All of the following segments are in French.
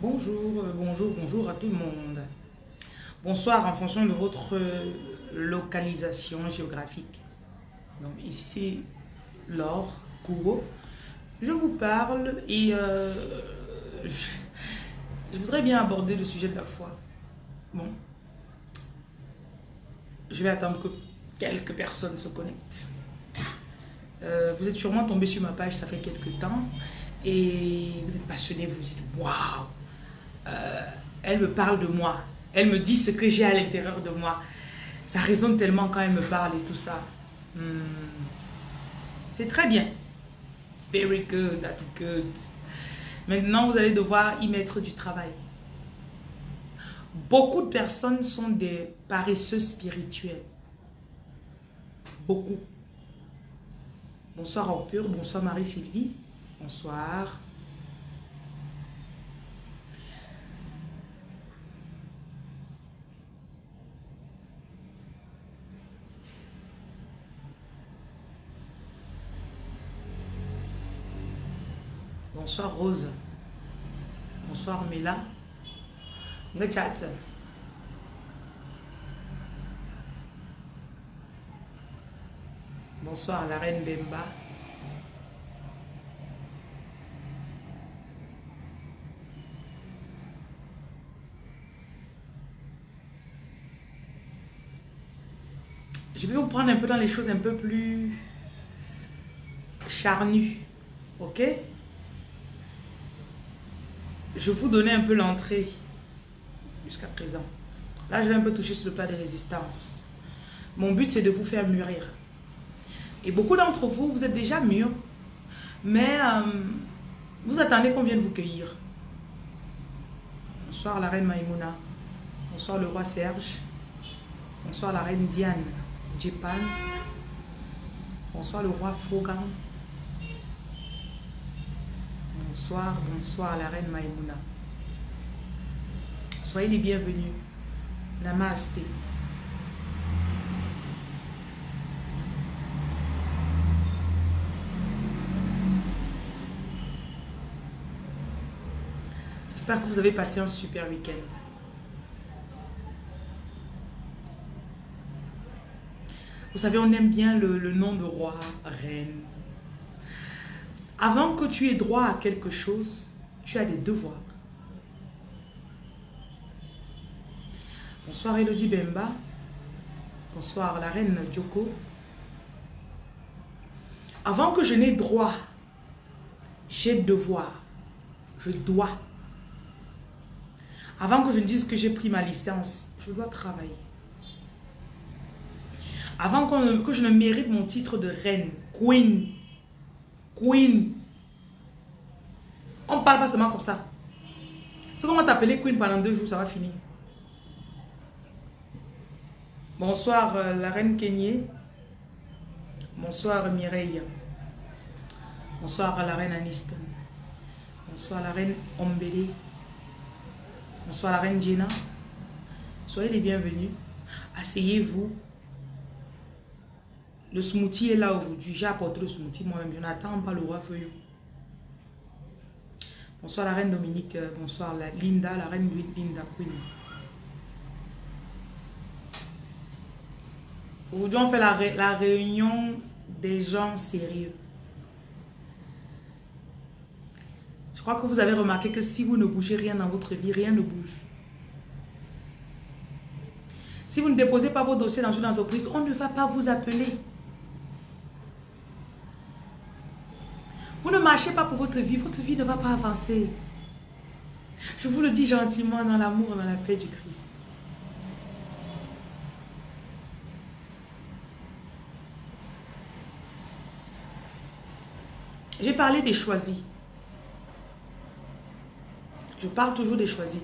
Bonjour, euh, bonjour, bonjour à tout le monde. Bonsoir en fonction de votre euh, localisation géographique. Ici c'est Laure Kubo. Je vous parle et euh, je, voudrais bien aborder le sujet de la foi. Bon. Je vais attendre que quelques personnes se connectent. Vous êtes sûrement tombé sur ma page, ça fait quelques temps, et vous êtes passionné, vous vous dites waouh, euh, elle me parle de moi, elle me dit ce que j'ai à l'intérieur de moi. Ça résonne tellement quand elle me parle et tout ça. Hmm. C'est très bien. It's very good, that's good. Maintenant, vous allez devoir y mettre du travail. Beaucoup de personnes sont des paresseux spirituels. Beaucoup. Bonsoir Orpure, bonsoir Marie-Sylvie. Bonsoir. Bonsoir Rose. Bonsoir Mela. Le chat. Bonsoir la reine Bemba. Je vais vous prendre un peu dans les choses un peu plus charnues. Ok? Je vous donner un peu l'entrée jusqu'à présent. Là, je vais un peu toucher sur le plat de résistance. Mon but, c'est de vous faire mûrir. Et beaucoup d'entre vous, vous êtes déjà mûrs, mais euh, vous attendez qu'on vienne vous cueillir. Bonsoir la reine Maïmouna. Bonsoir le roi Serge. Bonsoir la reine Diane. Japan. Bonsoir le roi Fogan. Bonsoir, bonsoir la reine Maïmouna. Soyez les bienvenus. Namaste. J'espère que vous avez passé un super week-end. Vous savez, on aime bien le, le, nom de roi, reine. Avant que tu aies droit à quelque chose, tu as des devoirs. Bonsoir Elodie Bemba. Bonsoir la reine Dioko. Avant que je n'ai droit, j'ai devoir. Je dois. Avant que je ne dise que j'ai pris ma licence, je dois travailler. Avant que je ne mérite mon titre de reine, queen, queen. On parle pas seulement comme ça. Si on va t'appeler queen pendant deux jours, ça va finir. Bonsoir euh, la reine Kenyé. Bonsoir Mireille. Bonsoir la reine Aniston. Bonsoir la reine Ombele. Bonsoir la reine Gina. Soyez les bienvenus. Asseyez-vous. Le smoothie est là aujourd'hui. J'ai apporté le smoothie moi-même. Je n'attends pas le roi feuillot. Bonsoir la reine Dominique. Bonsoir la Linda, la reine Linda Queen. Aujourd'hui, on fait la, la réunion des gens sérieux. Je crois que vous avez remarqué que si vous ne bougez rien dans votre vie, rien ne bouge. Si vous ne déposez pas vos dossiers dans une entreprise, on ne va pas vous appeler. Vous ne marchez pas pour votre vie, votre vie ne va pas avancer. Je vous le dis gentiment dans l'amour dans la paix du Christ. J'ai parlé des choisis. Je parle toujours des choisis.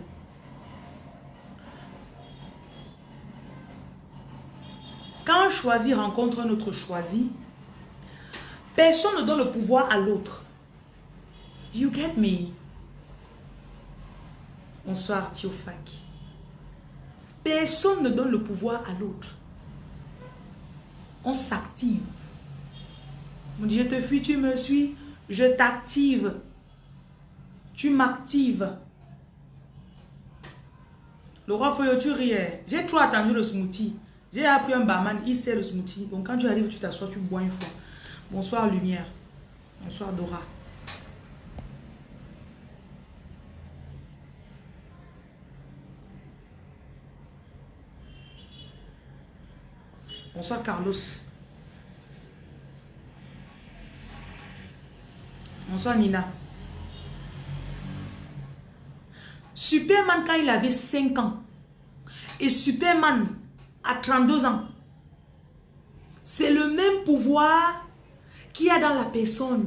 Quand un choisi rencontre un autre choisi, personne ne donne le pouvoir à l'autre. Do you get me? Bonsoir, Thiofak. Personne ne donne le pouvoir à l'autre. On s'active. On dit, je te fuis, tu me suis. Je t'active. Tu m'actives. Le roi tu riais. J'ai trop attendu le smoothie. J'ai appris un barman, il sert le smoothie. Donc quand tu arrives, tu t'assois, tu bois une fois. Bonsoir Lumière. Bonsoir Dora. Bonsoir Carlos. Bonsoir Nina. Superman quand il avait 5 ans et Superman à 32 ans, c'est le même pouvoir qu'il y a dans la personne?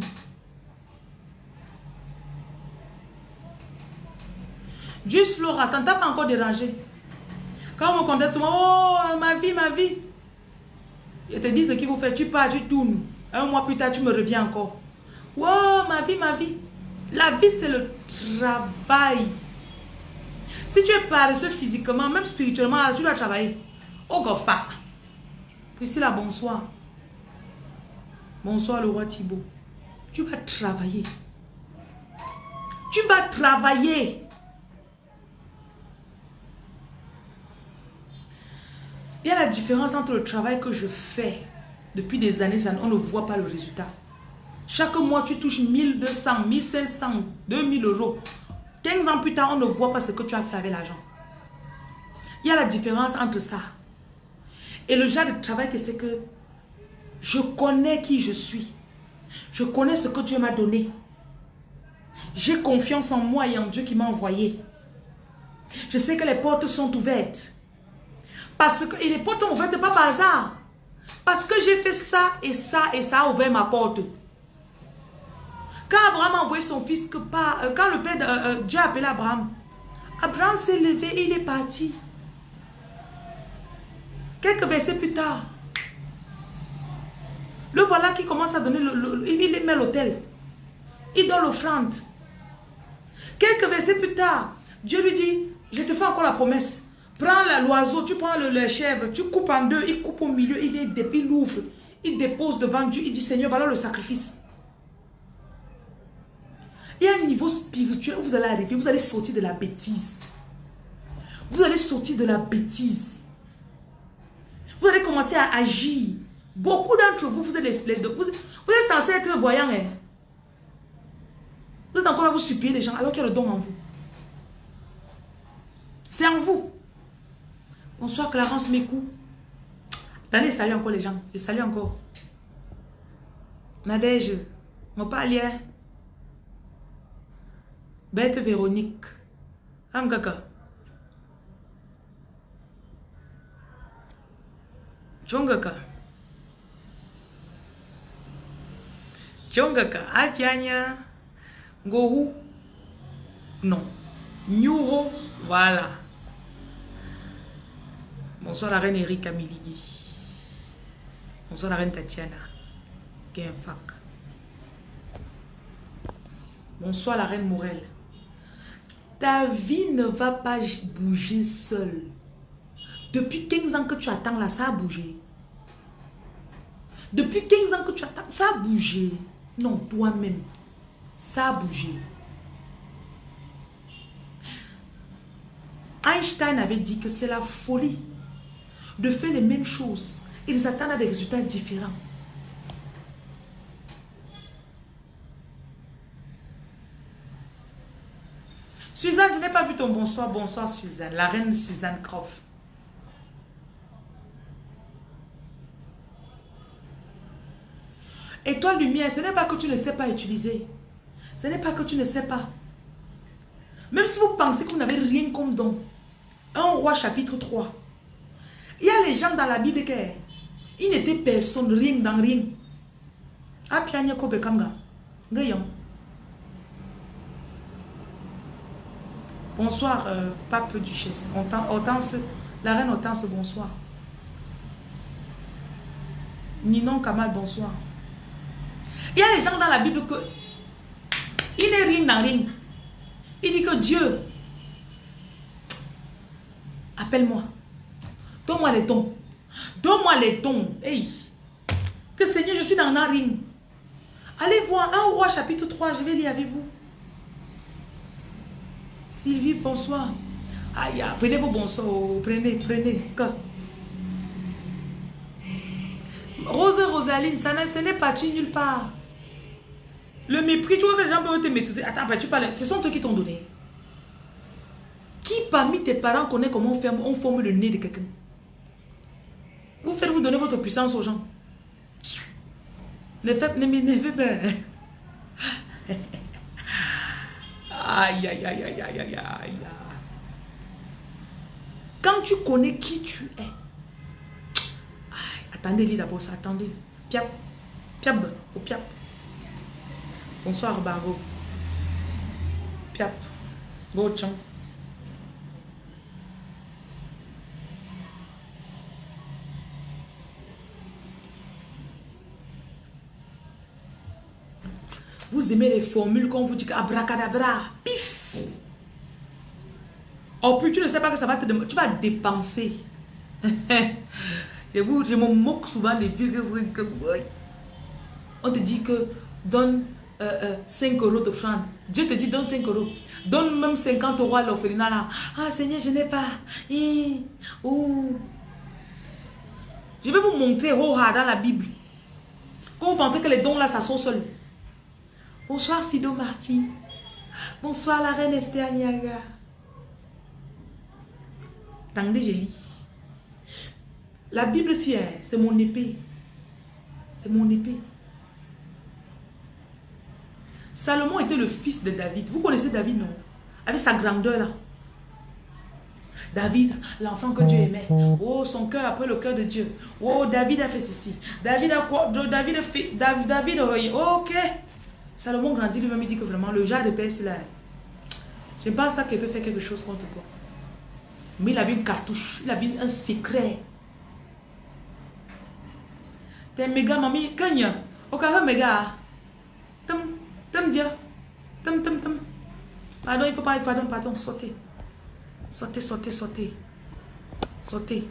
Juste Flora, ça ne t'a pas encore dérangé. Quand on me contacte, oh ma vie, ma vie. Je te dis ce qu'il faut faire, tu pars, tu tournes. Un mois plus tard, tu me reviens encore. Oh ma vie, ma vie. La vie, c'est le travail. Si tu es paresseux physiquement, même spirituellement, tu dois travailler. Oh gofa. Priscilla, bonsoir. Bonsoir le roi Thibault. Tu vas travailler. Tu vas travailler. Il y a la différence entre le travail que je fais depuis des années, on ne voit pas le résultat. Chaque mois, tu touches 1200, 1500, 2000 euros. 15 ans plus tard, on ne voit pas ce que tu as fait avec l'argent. Il y a la différence entre ça. Et le genre de travail que c'est que je connais qui je suis. Je connais ce que Dieu m'a donné. J'ai confiance en moi et en Dieu qui m'a envoyé. Je sais que les portes sont ouvertes. Parce que, et les portes sont ouvertes pas par hasard. Parce que j'ai fait ça et ça et ça a ouvert ma porte. Quand Abraham a envoyé son fils, que pas, euh, quand le père, euh, euh, Dieu a appelé Abraham, Abraham s'est levé et il est parti. Quelques versets plus tard, le voilà qui commence à donner, le, il met l'autel. Il donne l'offrande. Quelques versets plus tard, Dieu lui dit, je te fais encore la promesse. Prends l'oiseau, tu prends le, chèvre, tu coupes en deux, il coupe au milieu, il il ouvre, il dépose devant Dieu, il dit Seigneur, voilà le sacrifice. Il y a un niveau spirituel où vous allez arriver, vous allez sortir de la bêtise. Vous allez sortir de la bêtise. Vous allez commencer à agir. Beaucoup d'entre vous, vous êtes, vous, vous êtes censé être voyant. Hein? Vous êtes encore là, vous supplier les gens alors qu'il y a le don en vous. C'est en vous. Bonsoir Clarence Mécou. Attendez, salut encore les gens. Je salue encore. Nadège, mon palier. Bête Véronique. Amgaka. Chongaka. Chongaka. Apianya. Gohu. Non. Nyuro. Voilà. Bonsoir la reine Erika Miligi. Bonsoir la reine Tatiana. Genfak. Bonsoir la reine Morel. Ta vie ne va pas bouger seule. Depuis 15 ans que tu attends là, ça a bougé. Depuis 15 ans que tu attends, ça a bougé. Non, toi-même, ça a bougé. Einstein avait dit que c'est la folie de faire les mêmes choses. Ils attendent des résultats différents. Suzanne, je n'ai pas vu ton bonsoir. Bonsoir Suzanne. La reine Suzanne Croft. Et toi, lumière, ce n'est pas que tu ne sais pas utiliser. Ce n'est pas que tu ne sais pas. Même si vous pensez vous n'avez rien comme don. Un roi chapitre 3. Il y a les gens dans la Bible qui ils n'étaient personne, rien dans rien. Apianya kobe kamga. Bonsoir, euh, pape duchesse. La reine Hortense, bonsoir. Ninon Kamal, bonsoir. Il y a les gens dans la Bible que il n'est rien dans rien. Il dit que Dieu, appelle-moi. Donne-moi les dons. Donne-moi les dons. Hey. Que Seigneur, je suis dans ring. Allez voir un roi chapitre 3, je vais lire avec vous. Sylvie, bonsoir. Aïe, prenez vos bons sorts. Prenez, prenez. Rose Rosaline, ça n'est pas tu nulle part. Le mépris, tu vois que les gens peuvent te maîtriser. Attends, tu parles. Ce sont eux qui t'ont donné. Qui parmi tes parents connaît comment on, on forme le nez de quelqu'un? Vous faites vous donner votre puissance aux gens. Ne faites, ne pas. Aïe, aïe, aïe, aïe, aïe, aïe, aïe. Quand tu connais qui tu es, attendez, dis d'abord ça, attendez. Piap, piap, au piap. Bonsoir, Bargo. Piap, go, chang. Vous aimez les formules qu'on vous dit abracadabra, pif. Oh, puis tu ne sais pas que ça va te demander. Tu vas dépenser. je, vous, je me moque souvent des vieux que On te dit que donne 5 euh, euh, euros de francs. Dieu te dit donne 5 euros. Donne même 50 euros à l'orphelinat là. Ah Seigneur, je n'ai pas. Je vais vous montrer oh, dans la Bible. Quand vous pensez que les dons là, ça sort seul. Bonsoir Sido Marty. Bonsoir la reine Esther Niaga. Attendez, je lis. La Bible, c'est mon épée. C'est mon épée. Salomon était le fils de David. Vous connaissez David, non? Avec sa grandeur là. David, l'enfant que Dieu aimait. Oh, son cœur après le cœur de Dieu. Oh, David a fait ceci. David a quoi? David a fait. David, David ok. Salomon grandit lui-même, il dit que vraiment, le genre de c'est là, je pense pas qu'il peut faire quelque chose contre toi. Mais il a vu une cartouche, il a vu un secret. T'es méga mamie, kanya. Okara méga. Tam, tam. Pardon, il faut pas, pardon, pardon, sautez. Sautez, sautez, sautez. Sautez.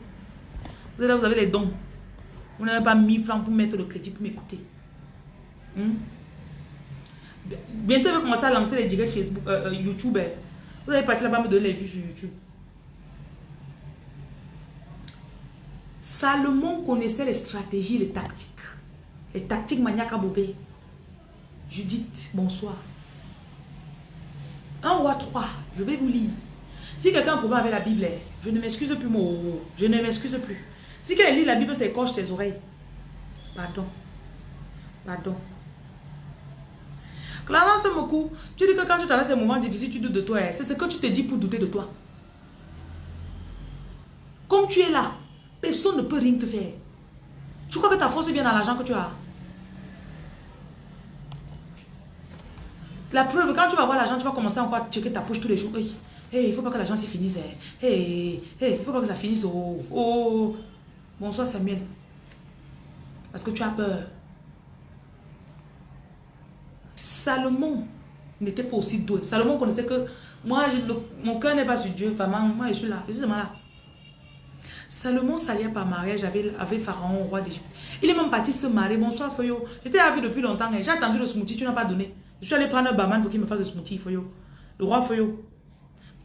Vous vous avez les dons. Vous n'avez pas mis francs pour mettre le crédit pour m'écouter. Hmm? Bientôt, je vais commencer à lancer les directs Facebook, euh, euh, YouTube. Hein. Vous allez partir là-bas me donner les vues sur YouTube. Salomon connaissait les stratégies, les tactiques. Les tactiques maniaques à. Judith, bonsoir. Un roi 3, je vais vous lire. Si quelqu'un a un problème avec la Bible, je ne m'excuse plus, mon Je ne m'excuse plus. Si quelqu'un lit la Bible, c'est coche tes oreilles. Pardon. Pardon. Clarence Moku, tu dis que quand tu traverses ces moments difficiles, tu doutes de toi. C'est ce que tu te dis pour douter de toi. Comme tu es là, personne ne peut rien te faire. Tu crois que ta force vient dans l'argent que tu as? La preuve, quand tu vas avoir l'argent, tu vas commencer encore à checker ta poche tous les jours. Hey, hey il faut pas que l'argent s'y finisse. Hein. Hey, hey, faut pas que ça finisse. Oh, oh. Bonsoir Samuel. Parce que tu as peur. Salomon n'était pas aussi doué. Salomon connaissait que moi, mon cœur n'est pas sur Dieu. Vraiment, moi, je suis là. Je là. Salomon s'alliait par mariage avec, avec Pharaon, roi d'Égypte. Il est même parti se marier. Bonsoir, Foyo. J'étais vu depuis longtemps. J'ai attendu le smoothie, tu n'as pas donné. Je suis allé prendre un barman pour qu'il me fasse le smoothie, Foyo. Le roi Foyo.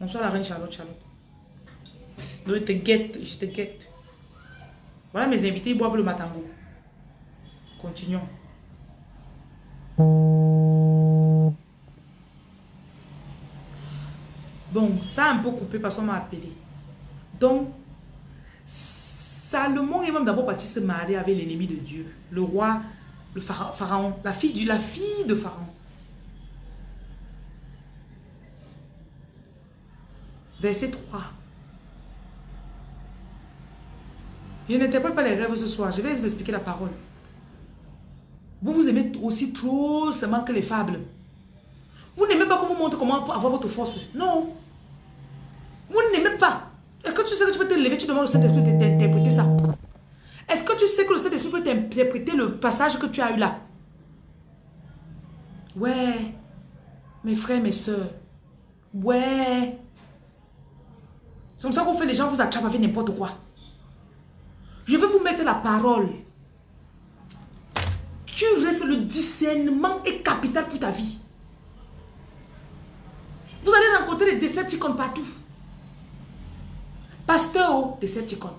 Bonsoir, la reine Charlotte, Charlotte. je te guette, je te guette. Voilà mes invités, ils boivent le matango. Continuons. Bon, ça a un peu coupé parce qu'on m'a appelé. Donc, Salomon est même d'abord parti se marier avec l'ennemi de Dieu, le roi, le pharaon, la fille, du, la fille de Pharaon. Verset 3. Je n'interprète pas les rêves ce soir. Je vais vous expliquer la parole. Vous vous aimez aussi trop seulement que les fables. Vous n'aimez pas qu'on vous montre comment avoir votre force. Non. Vous n'aimez pas. Est-ce que tu sais que tu peux te lever, tu demandes au Saint-Esprit d'interpréter ça? Est-ce que tu sais que le Saint-Esprit peut t'interpréter le passage que tu as eu là? Ouais. Mes frères, mes soeurs. Ouais. C'est comme ça qu'on fait les gens vous attrapent avec n'importe quoi. Je vais vous mettre la parole. Tu restes le discernement est capital pour ta vie. Vous allez rencontrer des décepticons partout. Pasteur, oh, Decepticon.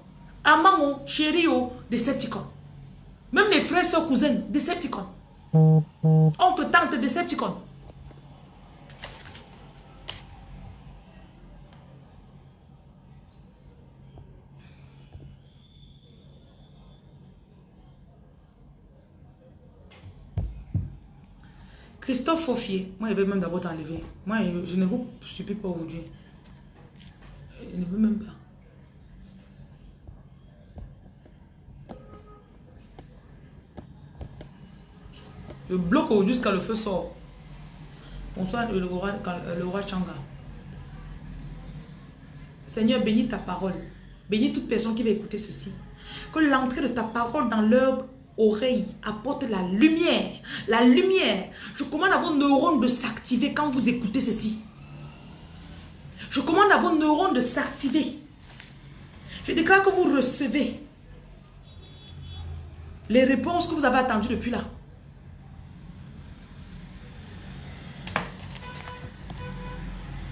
Amant, chéri, oh, Decepticon. Même les frères, soeurs, cousins, Decepticon. Oncle, tante, Decepticon. Christophe Faufier, moi je vais même d'abord t'enlever. Moi je ne vous supplie pas aujourd'hui. Je ne veux même pas. Je bloque jusqu'à le feu sort. Bonsoir le roi, le roi Changa. Seigneur, bénis ta parole. Bénis toute personne qui va écouter ceci. Que l'entrée de ta parole dans l'herbe oreille apporte la lumière. La lumière. Je commande à vos neurones de s'activer quand vous écoutez ceci. Je commande à vos neurones de s'activer. Je déclare que vous recevez les réponses que vous avez attendues depuis là.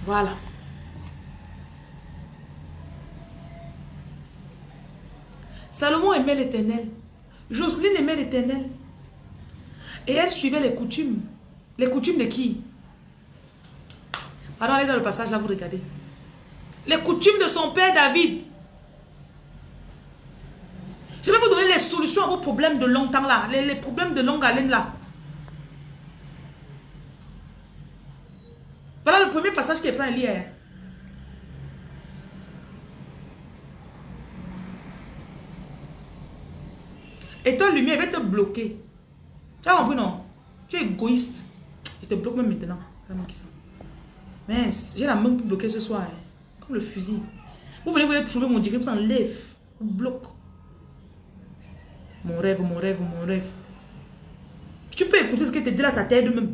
Voilà. Salomon aimait l'éternel. Jocelyne aimait l'éternel. Et elle suivait les coutumes. Les coutumes de qui? Pardon, allez dans le passage là, vous regardez. Les coutumes de son père David. Je vais vous donner les solutions à vos problèmes de longtemps là. Les, problèmes de longue haleine là. Voilà le premier passage qui est plein à lire. Et toi, lumière, va te bloquer. Tu as compris, non? Tu es égoïste. Je te bloque même maintenant. Mais j'ai la main pour bloquer ce soir. Hein. Comme le fusil. Vous venez vous trouver mon direct, vous enlève. Vous bloque. Mon rêve, mon rêve, mon rêve. Tu peux écouter ce que te dit là, ça t'aide même.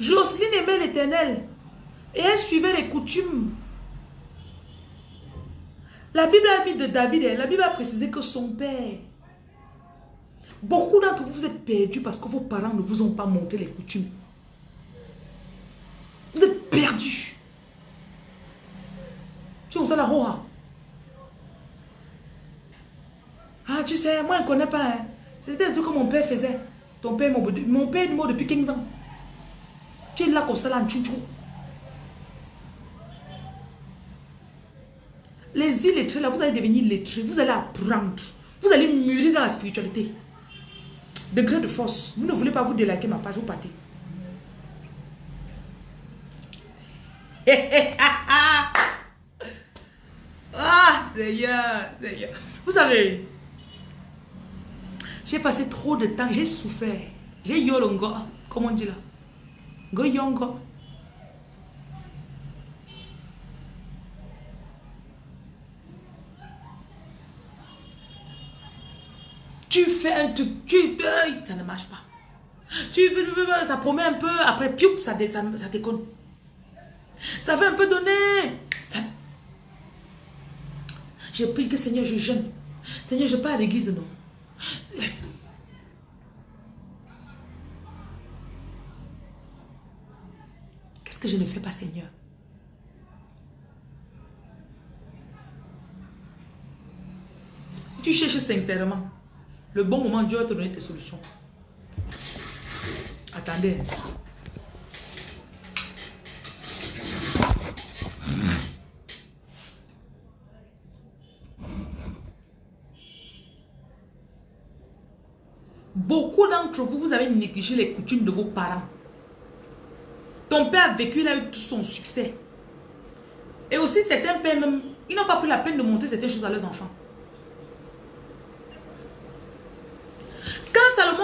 Jocelyne aimait l'éternel. Et elle suivait les coutumes la Bible a mis de David, la Bible a précisé que son père. Beaucoup d'entre vous, vous êtes perdus parce que vos parents ne vous ont pas montré les coutumes. Vous êtes perdus. Tu sais, la roha. Ah, tu sais, moi, je ne connais pas. Hein. C'était un truc que mon père faisait. Ton père, mon, père est mort depuis 15 ans. Tu es là comme ça, là, en Les illettrés, là, vous allez devenir lettrés. Vous allez apprendre. Vous allez mûrir dans la spiritualité. Degré de force. Vous ne voulez pas vous déliker ma page, vous partez. ah, Seigneur, Seigneur. Vous savez, j'ai passé trop de temps, j'ai souffert. J'ai yolongo, comment on dit là. Go yongo. Tu fais un truc, tu, ça ne marche pas. Tu, ça promet un peu, après, piou, ça, ça, ça déconne. Ça fait un peu donner. J'ai pris que Seigneur, je jeûne. Seigneur, je pars à l'église, non. Qu'est-ce que je ne fais pas, Seigneur? Tu cherches sincèrement. Le bon moment, Dieu va te donner tes solutions. Attendez. Beaucoup d'entre vous, vous avez négligé les coutumes de vos parents. Ton père a vécu, il a tout son succès. Et aussi, certains pères même, ils n'ont pas pris la peine de montrer certaines choses à leurs enfants.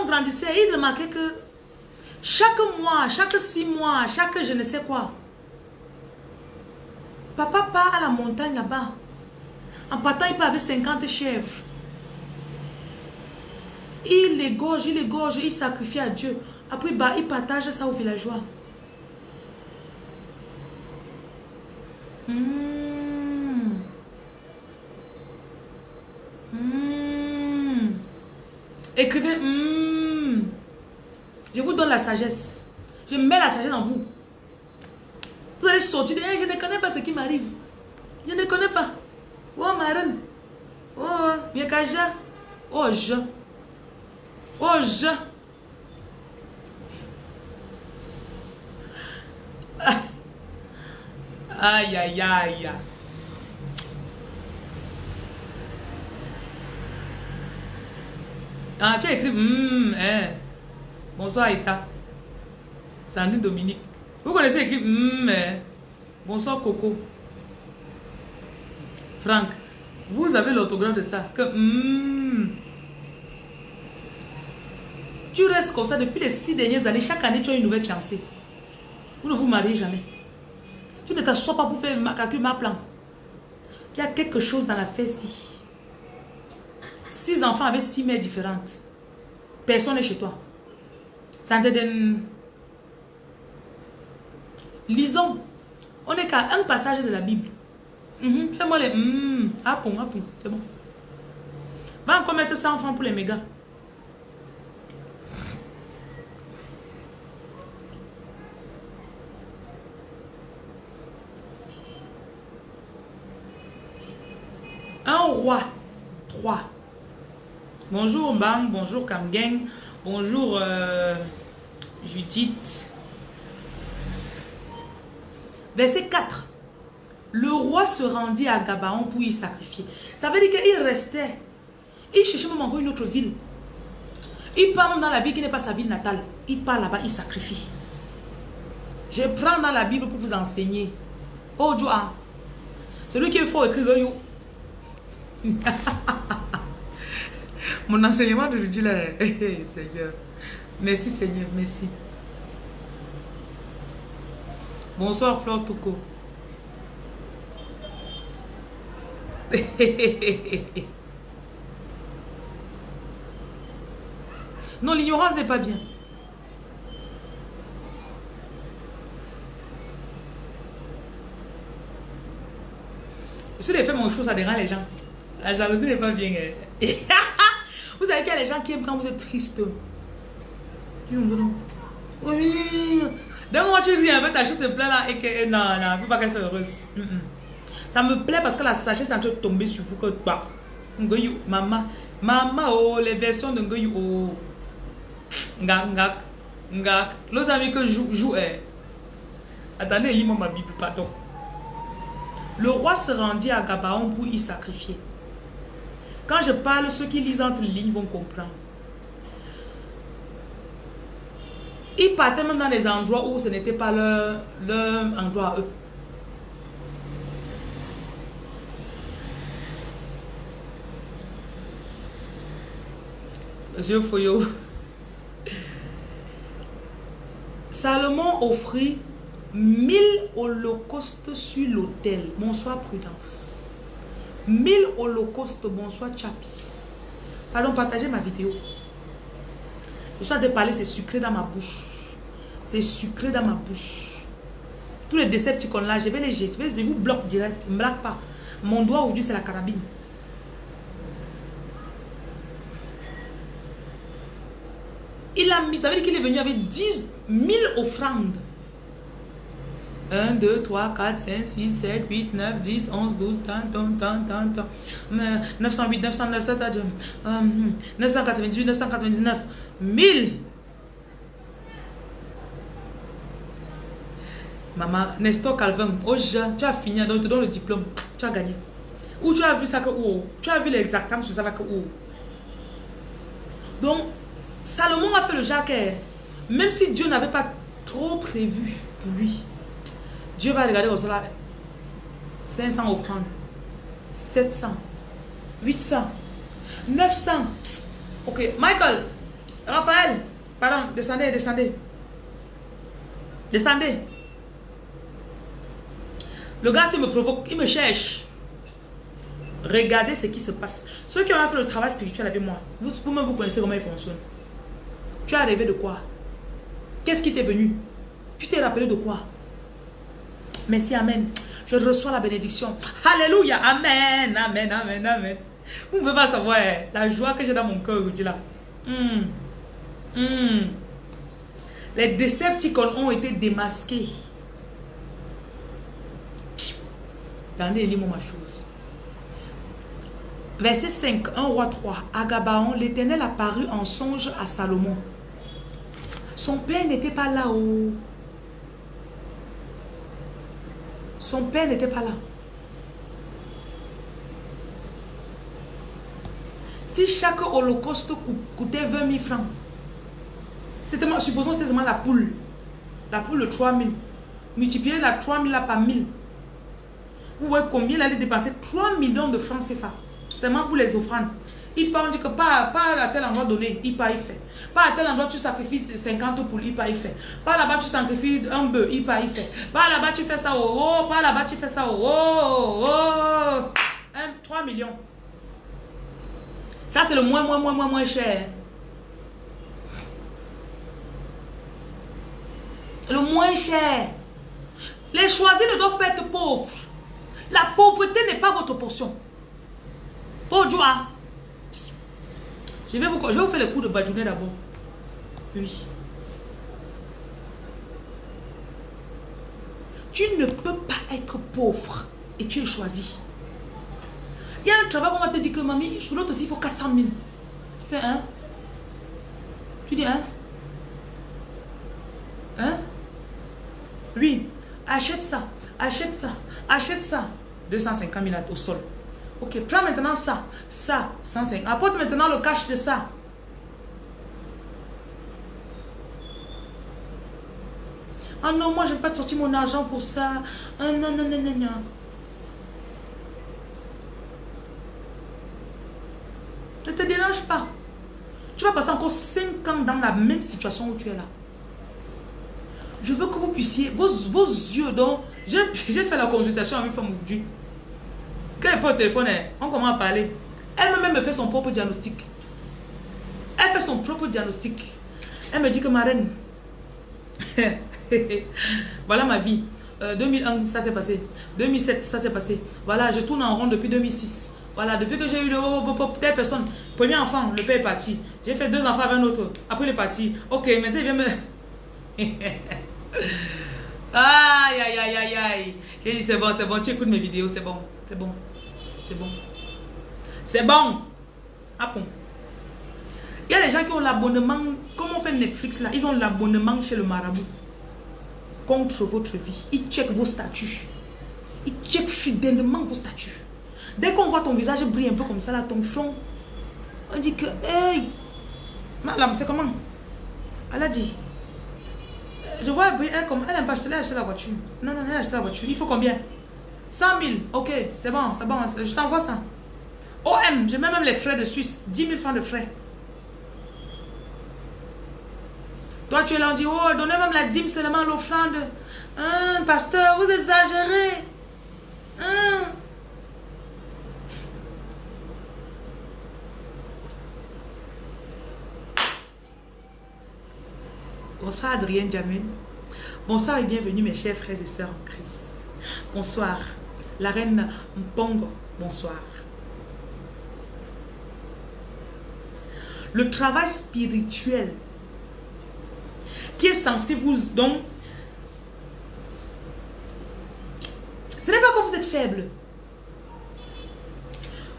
Grandissait, il remarquait que chaque mois, chaque six mois, chaque je ne sais quoi, papa part à la montagne là-bas. En partant, il part avec 50 chèvres. Il les gorge, il les gorge, il sacrifie à Dieu. Après, bah, il partage ça aux villageois. Mmh. Écrivez, hmm. La sagesse. Je mets la sagesse en vous. Vous allez sortir de je ne connais pas ce qui m'arrive. Je ne connais pas. Oh, ma reine. Oh, Miekaja. Oh, je. Oh, je. Aïe, aïe, aïe. Ah, tu as écrit hum, hein. Bonsoir, Eta. Sandrine Dominique. Vous connaissez écrit hum, hein. Bonsoir, Coco. Franck. Vous avez l'autographe de ça. Que hum. Tu restes comme ça depuis les six dernières années. Chaque année, tu as une nouvelle fiancée. Vous ne vous mariez jamais. Tu ne t'assois pas pour faire calcul ma plan. Il y a quelque chose dans la fesse. Six enfants avec six mères différentes. Personne n'est chez toi. Ça te donne... Lisons. On est qu'à un passage de la Bible. Mhm, fais-moi les... Mm, bon, c'est bon. Va encore mettre ça enfants pour les mégas. Un roi. Trois. Bonjour Bang, bonjour Kamgang, bonjour euh, Judith. Verset 4. Le roi se rendit à Gabaon pour y sacrifier. Ça veut dire qu'il restait. Il cherchait même encore une autre ville. Il part même dans la ville qui n'est pas sa ville natale. Il part là-bas, il sacrifie. Je prends dans la Bible pour vous enseigner. Oh, Joa. Celui qui est fort écrire Mon enseignement d'aujourd'hui là, Seigneur. Merci Seigneur, merci. Bonsoir Flore Touko. non, l'ignorance n'est pas bien. Si les faits mon fou, ça dérange les gens. La jalousie n'est pas bien. Vous savez qu'il y a des gens qui aiment quand vous êtes triste. Oui. Donc moi tu ris un peu, ta chute te plaît là et que non, non, il ne faut pas qu'elle soit heureuse. Ça me plaît parce que la sagesse est en train de tomber sur vous que bah. Maman, maman, oh, les versions de Ngoyou, oh. Ngak, ngak, ngak. L'autre ami que joue, joue, eh. Attendez, lis-moi ma Bible, pardon. Le roi se rendit à Gabaon pour y sacrifier. Quand je parle, ceux qui lisent entre lignes vont comprendre. Ils partaient même dans des endroits où ce n'était pas leur, leur endroit à eux. Monsieur Foyo. Salomon offrit mille holocaustes sur l'autel. Bonsoir, prudence. 1000 holocaustes, bonsoir Chapi. Pardon, partagez ma vidéo. Je suis de parler, c'est sucré dans ma bouche. C'est sucré dans ma bouche. Tous les décepticons là, je vais les jeter. Je vous bloque direct. Ne me blague pas. Mon doigt aujourd'hui, c'est la carabine. Il a mis, ça veut dire qu'il est venu avec 10 000 offrandes. 1, 2, 3, 4, 5, 6, 7, 8, 9, 10, 11, 12, tant, tant, tant, tant, tant. 908, 909, 998, 999, 1000. Maman, Nestor Calvin, oh, tu as fini, donc te donne le diplôme, tu as gagné. Où tu as vu ça que où Tu as vu l'exactement sur ça que où Donc, Salomon a fait le jacquet. Même si Dieu n'avait pas trop prévu pour lui. Dieu va regarder au salaire. 500 offrandes. 700. 800. 900. Ok. Michael. Raphaël. Pardon. Descendez, descendez. Descendez. Le gars, s'il me provoque, il me cherche. Regardez ce qui se passe. Ceux qui ont fait le travail spirituel avec moi, vous, vous-même, vous connaissez comment il fonctionne. Tu as rêvé de quoi? Qu'est-ce qui t'est venu? Tu t'es rappelé de quoi? Merci, Amen. Je reçois la bénédiction. Alléluia. Amen. Amen. Amen. Amen. Vous ne pouvez pas savoir eh, la joie que j'ai dans mon cœur aujourd'hui là. Hmm. Hmm. Les décepticons ont été démasqués. Attendez, lis-moi ma chose. Verset 5, 1 roi 3. À Gabaon, l'Éternel apparut en songe à Salomon. Son père n'était pas là-haut. Son père n'était pas là. Si chaque holocauste coûtait 20 000 francs, supposons que c'était seulement la poule. La poule de 3 000. Multipliez la 3 000 là par 1000. Vous voyez combien il allait dépenser 3 millions de francs CFA. Seulement pour les offrandes. Il part, on dit que pas, à tel endroit donné, il part, il fait. Pas à tel endroit, tu sacrifies 50 poules, il part, il fait. Pas là-bas, tu sacrifies un bœuf, il part, il fait. Pas là-bas, tu fais ça, oh, oh. Pas là-bas, tu fais ça, oh, oh. oh. 3 millions. Ça, c'est le moins, moins, moins, moins, moins cher. Le moins cher. Les choisis ne doivent pas être pauvres. La pauvreté n'est pas votre portion. Pour joie. Je vais vous, faire le coup de badjounet d'abord. Oui. Tu ne peux pas être pauvre et tu es choisi. Il y a un travail qu'on va te dire que mamie, l'autre aussi, il faut 400 000. Tu fais un. Tu dis un. Hein? Oui. Achète ça. Achète ça. Achète ça. 250 000 au sol. Ok, prends maintenant ça. Ça, 150. Apporte maintenant le cash de ça. Ah non, moi je ne vais pas sortir mon argent pour ça. Ah non, non, non, non, non. Ne te dérange pas. Tu vas passer encore 5 ans dans la même situation où tu es là. Je veux que vous puissiez, vos, vos yeux, donc, j'ai fait la consultation avec une femme aujourd'hui. Quand elle prend le téléphone, on commence à parler. Elle-même me fait son propre diagnostic. Elle fait son propre diagnostic. Elle me dit que ma reine, voilà ma vie. 2001, euh, ça s'est passé. 2007, ça s'est passé. Voilà, je tourne en rond depuis 2006. Voilà, depuis que j'ai eu le telle personne, premier enfant, le père est parti. J'ai fait deux enfants avec un autre. Après, il est parti. Ok, maintenant, il vient me... aïe, aïe, aïe, aïe, aïe. J'ai dit, c'est bon, c'est bon, tu écoutes mes vidéos, c'est bon, c'est bon, c'est bon. C'est bon. Ah bon. Il y a des gens qui ont l'abonnement, comme on fait Netflix là, ils ont l'abonnement chez le marabout. Contre votre vie. Ils checkent vos statuts. Ils checkent fidèlement vos statuts. Dès qu'on voit ton visage briller un peu comme ça, là, ton front, on dit que, hey, madame, c'est comment? Elle a dit, je vois elle comme, elle n'aime pas acheter, acheter la voiture. Non, non, elle a acheté la voiture. Il faut combien? 100 000. Ok, c'est bon, c'est bon. Je t'envoie ça. OM, je mets même les frais de Suisse. 10 000 francs de frais. Toi, tu es là, on dit, oh, donnez même la dîme seulement l'offrande. Hein, pasteur, vous exagérez. Hein? Bonsoir Adrienne Jamil. Bonsoir et bienvenue mes chers frères et sœurs en Christ. Bonsoir. La reine Mpongo. Bonsoir. Le travail spirituel qui est censé vous donc ce n'est pas que vous êtes faible.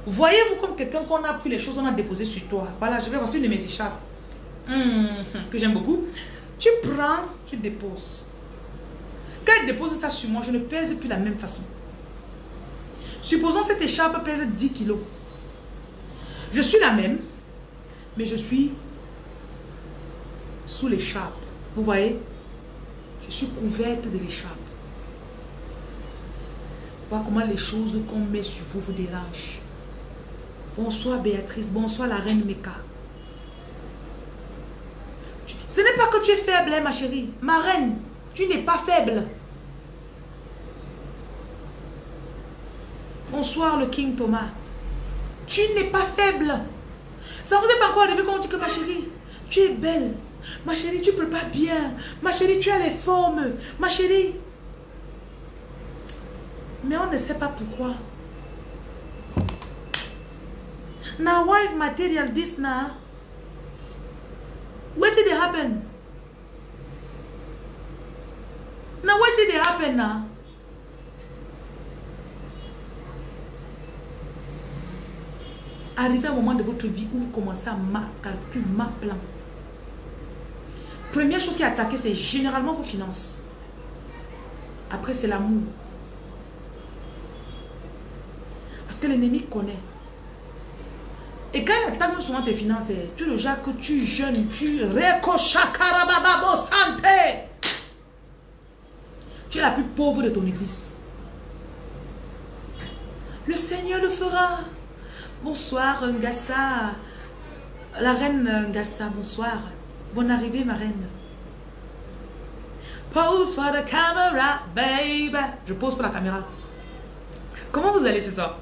Voyez-vous comme quelqu'un qu'on a pris les choses, on a déposé sur toi. Voilà, je vais voir une de mes écharpes. Hum, que j'aime beaucoup. Tu prends, tu déposes. Quand elle dépose ça sur moi, je ne pèse plus la même façon. Supposons cette écharpe pèse 10 kilos. Je suis la même, mais je suis sous l'écharpe. Vous voyez? Je suis couverte de l'écharpe. Voir comment les choses qu'on met sur vous vous dérangent. Bonsoir Béatrice, bonsoir la reine Meka. Ce n'est pas que tu es faible, hein, ma chérie. Ma reine, tu n'es pas faible. Bonsoir, le King Thomas. Tu n'es pas faible. Ça vous est pas encore arrivé quand on dit que ma chérie, tu es belle. Ma chérie, tu peux pas bien. Ma chérie, tu as les formes. Ma chérie. Mais on ne sait pas pourquoi. Now, why material this now? What did it happen? Now what did it happen now? Arriver à un moment de votre vie où vous commencez à ma calcul, ma plan. Première chose qui est attaquée, c'est généralement vos finances. Après, c'est l'amour. Parce que l'ennemi connaît. Et quand il attaque souvent tes finances, tu es le genre que tu jeûnes, tu récochakarababo santé. Tu es la plus pauvre de ton église. Le Seigneur le fera. Bonsoir Ngassa. La reine Ngassa, bonsoir. Bonne arrivée ma reine. Pose for the camera, baby. Je pose pour la caméra. Comment vous allez ce soir?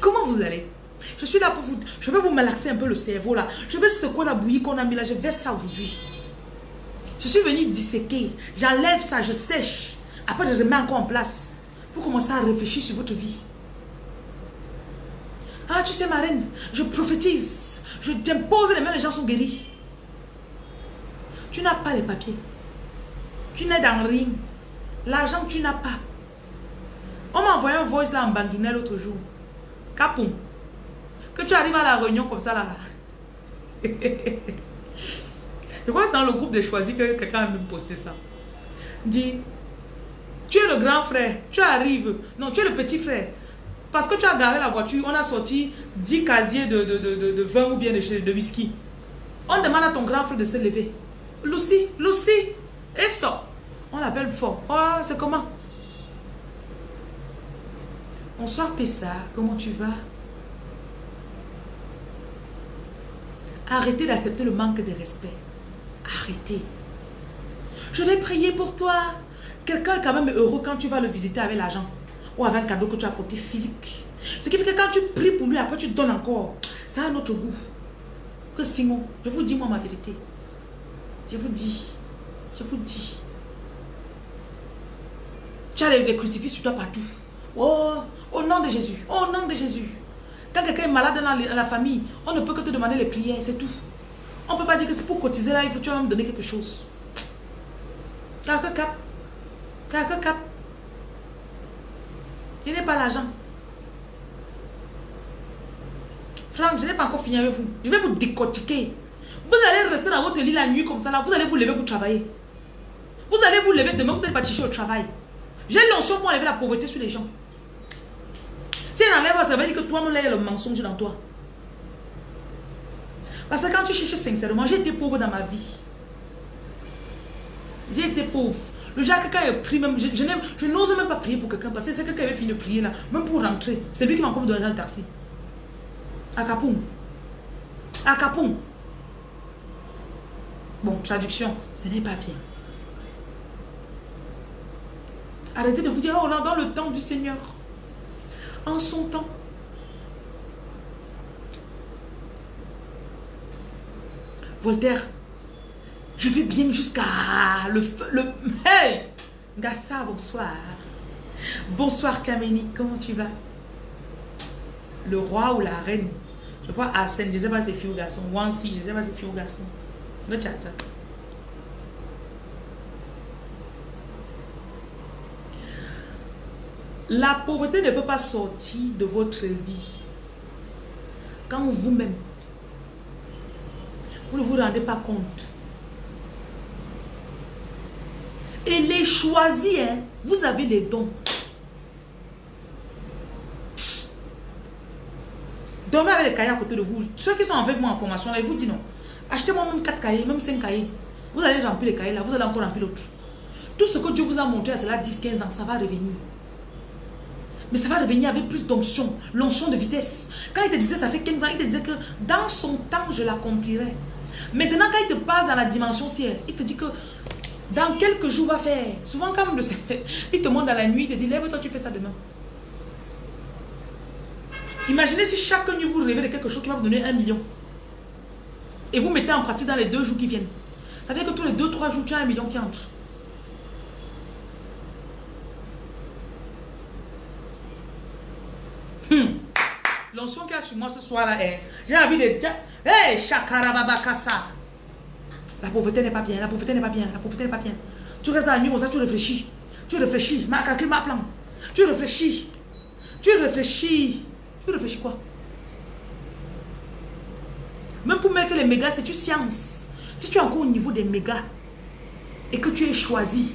Comment vous allez? Je suis là pour vous... Je vais vous malaxer un peu le cerveau là. Je vais secouer la bouillie qu'on a mis là. Je vais ça aujourd'hui. Je suis venu disséquer. J'enlève ça, je sèche. Après, je remets encore en place. Vous commencez à réfléchir sur votre vie. Ah, tu sais, ma reine, je prophétise. Je t'impose les mains, les gens sont guéris. Tu n'as pas les papiers. Tu n'es dans rien. L'argent, tu n'as pas. On m'a envoyé un voice là en bandounet l'autre jour. Capon. Que tu arrives à la réunion comme ça là. Je crois que c'est dans le groupe des choisis que quelqu'un a même posté ça. Dit, tu es le grand frère, tu arrives. Non, tu es le petit frère. Parce que tu as garé la voiture, on a sorti 10 casiers de, de, de, vin ou bien de, de whisky. On demande à ton grand frère de se lever. Lucie, Lucie, et ça. On l'appelle fort. Oh, c'est comment? Bonsoir Pessa, comment tu vas? Arrêtez d'accepter le manque de respect. Arrêtez. Je vais prier pour toi. Quelqu'un est quand même heureux quand tu vas le visiter avec l'argent. Avec un cadeau que tu as apporté physique. Ce qui fait que quand tu pries pour lui, après tu donnes encore. Ça a un autre goût. Que sinon, je vous dis moi ma vérité. Je vous dis. Je vous dis. Tu as les, crucifix sur toi partout. Oh, au nom de Jésus. Au nom de Jésus. Quand quelqu'un est malade dans la, famille, on ne peut que te demander les prières, c'est tout. On ne peut pas dire que c'est pour cotiser là, il faut que tu vas me donner quelque chose. Quelque cap. Quelque cap. Je n'ai pas l'argent? Franck, je n'ai pas encore fini avec vous. Je vais vous décortiquer. Vous allez rester dans votre lit la nuit comme ça là. Vous allez vous lever pour travailler. Vous allez vous lever demain, vous allez partir au travail. J'ai l'onction pour enlever la pauvreté sur les gens. Si elle enlève, ça veut dire que toi-même, il y a le mensonge dans toi. Parce que quand tu cherches sincèrement, j'ai été pauvre dans ma vie. J'ai été pauvre. Le genre, quelqu'un a pris même, je, je n'ose même pas prier pour quelqu'un parce que c'est quelqu'un qui avait fini de prier là, même pour rentrer. C'est lui qui m'a encore donné un taxi. À Capoum. À. Bon, traduction, ce n'est pas bien. Arrêtez de vous dire, oh là, dans le temps du Seigneur. En son temps. Voltaire, je vais bien jusqu'à le. Le... Hey Gassa, bonsoir. Bonsoir Kameni, comment tu vas? Le roi ou la reine? Je vois Arsène, je ne sais pas si c'est fille ou garçon. Wansi, je ne sais pas si c'est fille ou garçon. Le chat. La pauvreté ne peut pas sortir de votre vie quand vous-même, vous ne vous rendez pas compte. Et les choisis, hein, vous avez les dons. Dormez avec les cahiers à côté de vous. Ceux qui sont avec moi en formation, là, ils vous disent non. Achetez-moi même 4 cahiers, même 5 cahiers. Vous allez remplir les cahiers là, vous allez encore remplir l'autre. Tout ce que Dieu vous a montré à cela 10-15 ans, ça va revenir. Mais ça va revenir avec plus d'onction, l'onction de vitesse. Quand il te disait ça fait 15 ans, il te disait que dans son temps, je l'accomplirai. Maintenant, quand il te parle dans la dimension ciel, il te dit que dans quelques jours, va faire. Souvent, quand le il te montre dans la nuit, il te dit, lève-toi, tu fais ça demain. Imaginez si chaque nuit vous rêvez de quelque chose qui va vous donner un million. Et vous mettez en pratique dans les deux jours qui viennent. Ça veut dire que tous les deux, trois jours, tu as un million qui entre. Hmm. L'onction qu'il y a sur moi ce soir-là J'ai envie de. Hey, Shakarababakasa. La pauvreté n'est pas bien, la pauvreté n'est pas bien, la pauvreté n'est pas bien. Tu restes dans la nuit, ça, tu réfléchis. Tu réfléchis, ma calcul, ma plan. Tu réfléchis. Tu réfléchis. Tu réfléchis quoi? Même pour mettre les mégas, c'est une science. Si tu es encore au niveau des mégas et que tu es choisi,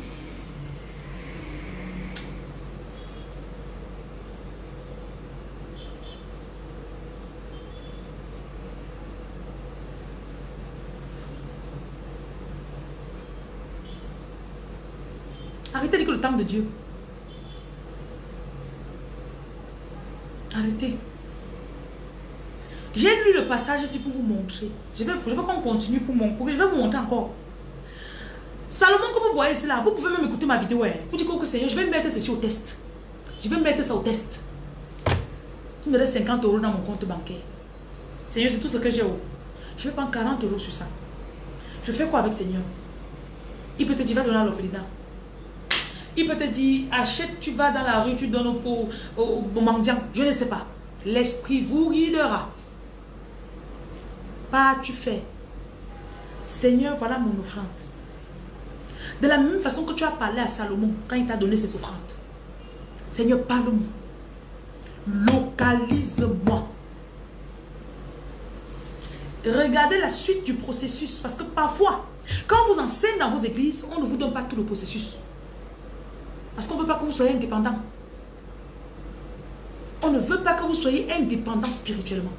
temps de Dieu. Arrêtez. J'ai lu le passage ici pour vous montrer. Je vais, je veux qu'on continue pour mon Je vais vous montrer encore. Salomon, que vous voyez cela, vous pouvez même écouter ma vidéo. Hein. Vous dites que Seigneur, je vais mettre ceci au test. Je vais mettre ça au test. Il me reste 50 euros dans mon compte bancaire. Seigneur, c'est tout ce que j'ai. Je vais prendre 40 euros sur ça. Je fais quoi avec Seigneur? Il peut te dire, va donner à. Il peut te dire, achète, tu vas dans la rue, tu donnes au, au, mendiant. Je ne sais pas. L'esprit vous guidera. Pas tu fais. Seigneur, voilà mon offrande. De la même façon que tu as parlé à Salomon quand il t'a donné ses offrandes. Seigneur, parle-moi. Localise-moi. Regardez la suite du processus. Parce que parfois, quand on vous enseigne dans vos églises, on ne vous donne pas tout le processus. Parce qu'on ne veut pas que vous soyez indépendant. On ne veut pas que vous soyez indépendant spirituellement.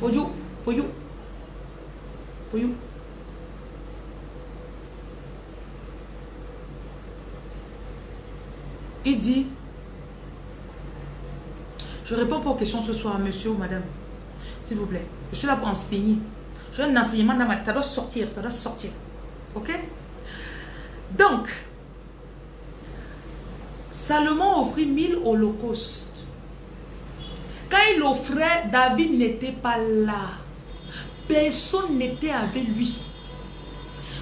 Poyo, poyo, poyo. Il dit, je réponds pas aux questions ce soir, monsieur ou madame. S'il vous plaît. Je suis là pour enseigner. J'ai un enseignement dans ma. Ça doit sortir, ça doit sortir. Ok? Donc, Salomon offrit mille holocaustes. Quand il offrait, David n'était pas là. Personne n'était avec lui.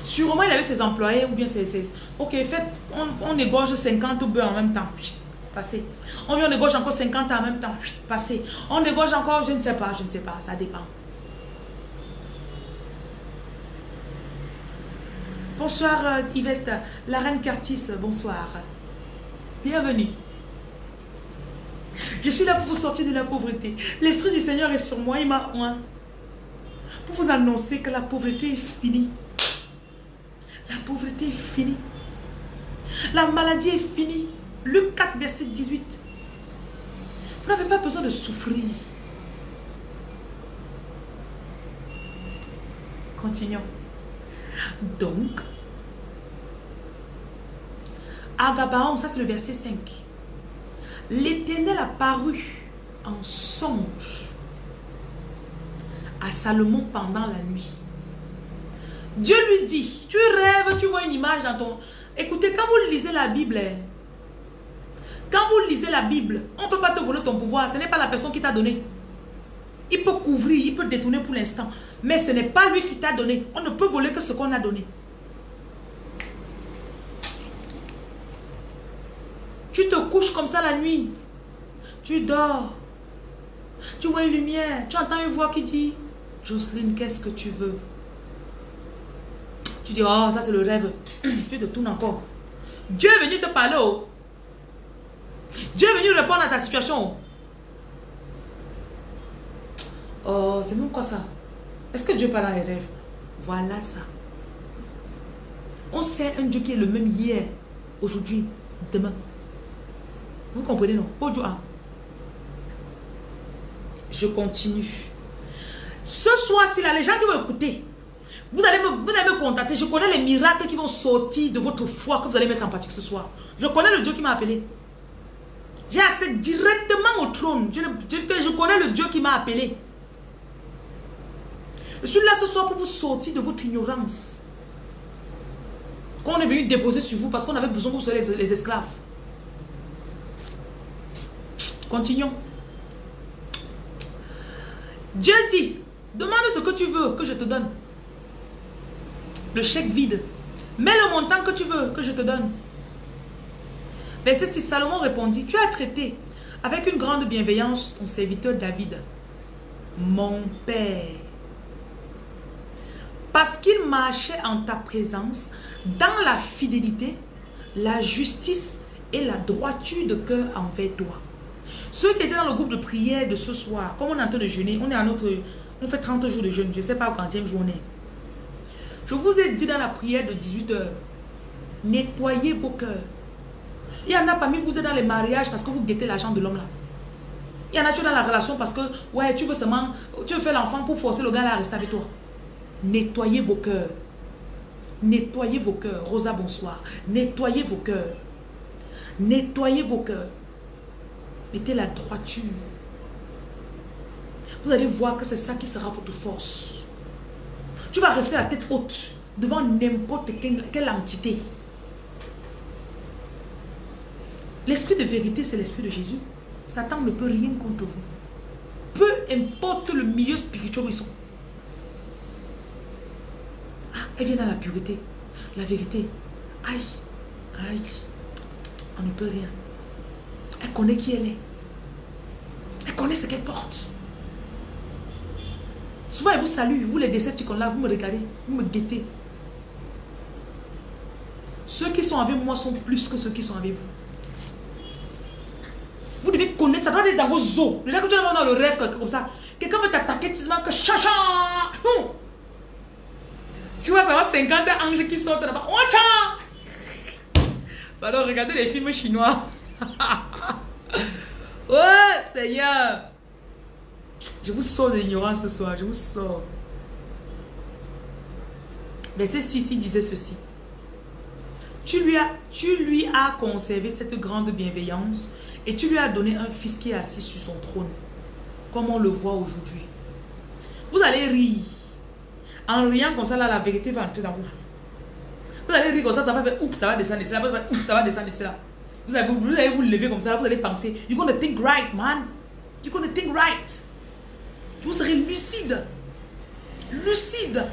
Sûrement, il avait ses employés ou bien ses... ok, fait, on, on égorge 50 bœufs en même temps. Passé. On, on égorge encore 50 en même temps. Passé. On égorge encore, je ne sais pas, je ne sais pas, ça dépend. Bonsoir euh, Yvette, la reine Curtis, bonsoir. Bienvenue. Je suis là pour vous sortir de la pauvreté. L'Esprit du Seigneur est sur moi, il m'a oint. Pour vous annoncer que la pauvreté est finie. La pauvreté est finie. La maladie est finie. Luc 4, verset 18. Vous n'avez pas besoin de souffrir. Continuons. Donc, à Gabaon, ça c'est le verset 5. L'Éternel a paru en songe à Salomon pendant la nuit. Dieu lui dit, tu rêves, tu vois une image dans ton... Écoutez, quand vous lisez la Bible, hein, quand vous lisez la Bible, on ne peut pas te voler ton pouvoir. Ce n'est pas la personne qui t'a donné. Il peut couvrir, il peut détourner pour l'instant. Mais ce n'est pas lui qui t'a donné. On ne peut voler que ce qu'on a donné. Tu te couches comme ça la nuit. Tu dors. Tu vois une lumière. Tu entends une voix qui dit, Jocelyne, qu'est-ce que tu veux? Tu dis, oh, ça c'est le rêve. tu te tournes encore. Dieu est venu te parler. Oh. Dieu est venu répondre à ta situation. Oh, c'est même quoi ça? Est-ce que Dieu parle dans les rêves? Voilà ça. On sait un Dieu qui est le même hier, aujourd'hui, demain. Vous comprenez, non? Je continue. Ce soir-ci, là, les gens qui vont écouter, vous allez, me, vous allez me contacter. Je connais les miracles qui vont sortir de votre foi que vous allez mettre en pratique ce soir. Je connais le Dieu qui m'a appelé. J'ai accès directement au trône. Je, je connais le Dieu qui m'a appelé. Je suis là ce soir pour vous sortir de votre ignorance. Qu'on est venu déposer sur vous parce qu'on avait besoin que vous soyez les esclaves. Continuons. Dieu dit, demande ce que tu veux que je te donne. Le chèque vide. Mets le montant que tu veux que je te donne. Verset 6, Salomon répondit, tu as traité avec une grande bienveillance ton serviteur David, mon père. Parce qu'il marchait en ta présence dans la fidélité, la justice et la droiture de cœur envers toi. Ceux qui étaient dans le groupe de prière de ce soir, comme on est en train de jeûner, on est à notre... On fait 30 jours de jeûne, je ne sais pas quantième journée. Je vous ai dit dans la prière de 18 h nettoyez vos cœurs. Il y en a parmi vous êtes dans les mariages parce que vous guettez l'argent de l'homme là. Il y en a tu dans la relation parce que ouais, tu veux seulement tu veux faire l'enfant pour forcer le gars à rester avec toi. Nettoyez vos cœurs. Nettoyez vos cœurs. Rosa, bonsoir. Nettoyez vos cœurs. Nettoyez vos cœurs. Mettez la droiture. Vous allez voir que c'est ça qui sera votre force. Tu vas rester la tête haute devant n'importe quelle, entité. L'esprit de vérité, c'est l'esprit de Jésus. Satan ne peut rien contre vous. Peu importe le milieu spirituel où ils sont. Ah, elle vient dans la pureté, la vérité. Aïe, aïe, on ne peut rien. Elle connaît qui elle est. Elle connaît ce qu'elle porte. Souvent, elle vous salue, vous les décepticons là, vous me regardez, vous me guettez. Ceux qui sont avec moi sont plus que ceux qui sont avec vous. Vous devez connaître, ça doit être dans vos os. Là que tu es dans le rêve comme ça, quelqu'un veut t'attaquer, tu dis que chacha. Tu vois, ça va 50 anges qui sortent là-bas. Pardon, regardez les films chinois. oh, Seigneur. Je vous sors de l'ignorance ce soir. Je vous sors. Verset 6, il disait ceci. Tu lui, as, tu lui as conservé cette grande bienveillance et tu lui as donné un fils qui est assis sur son trône, comme on le voit aujourd'hui. Vous allez rire. En riant comme ça, là, la vérité va entrer dans vous. Vous allez rire comme ça, ça va faire oups, ça va descendre, ça va, oups, ça va descendre, ça. Vous allez, vous lever comme ça, vous allez penser, you're gonna think right, man. You're gonna think right. Vous serez lucide. Lucide.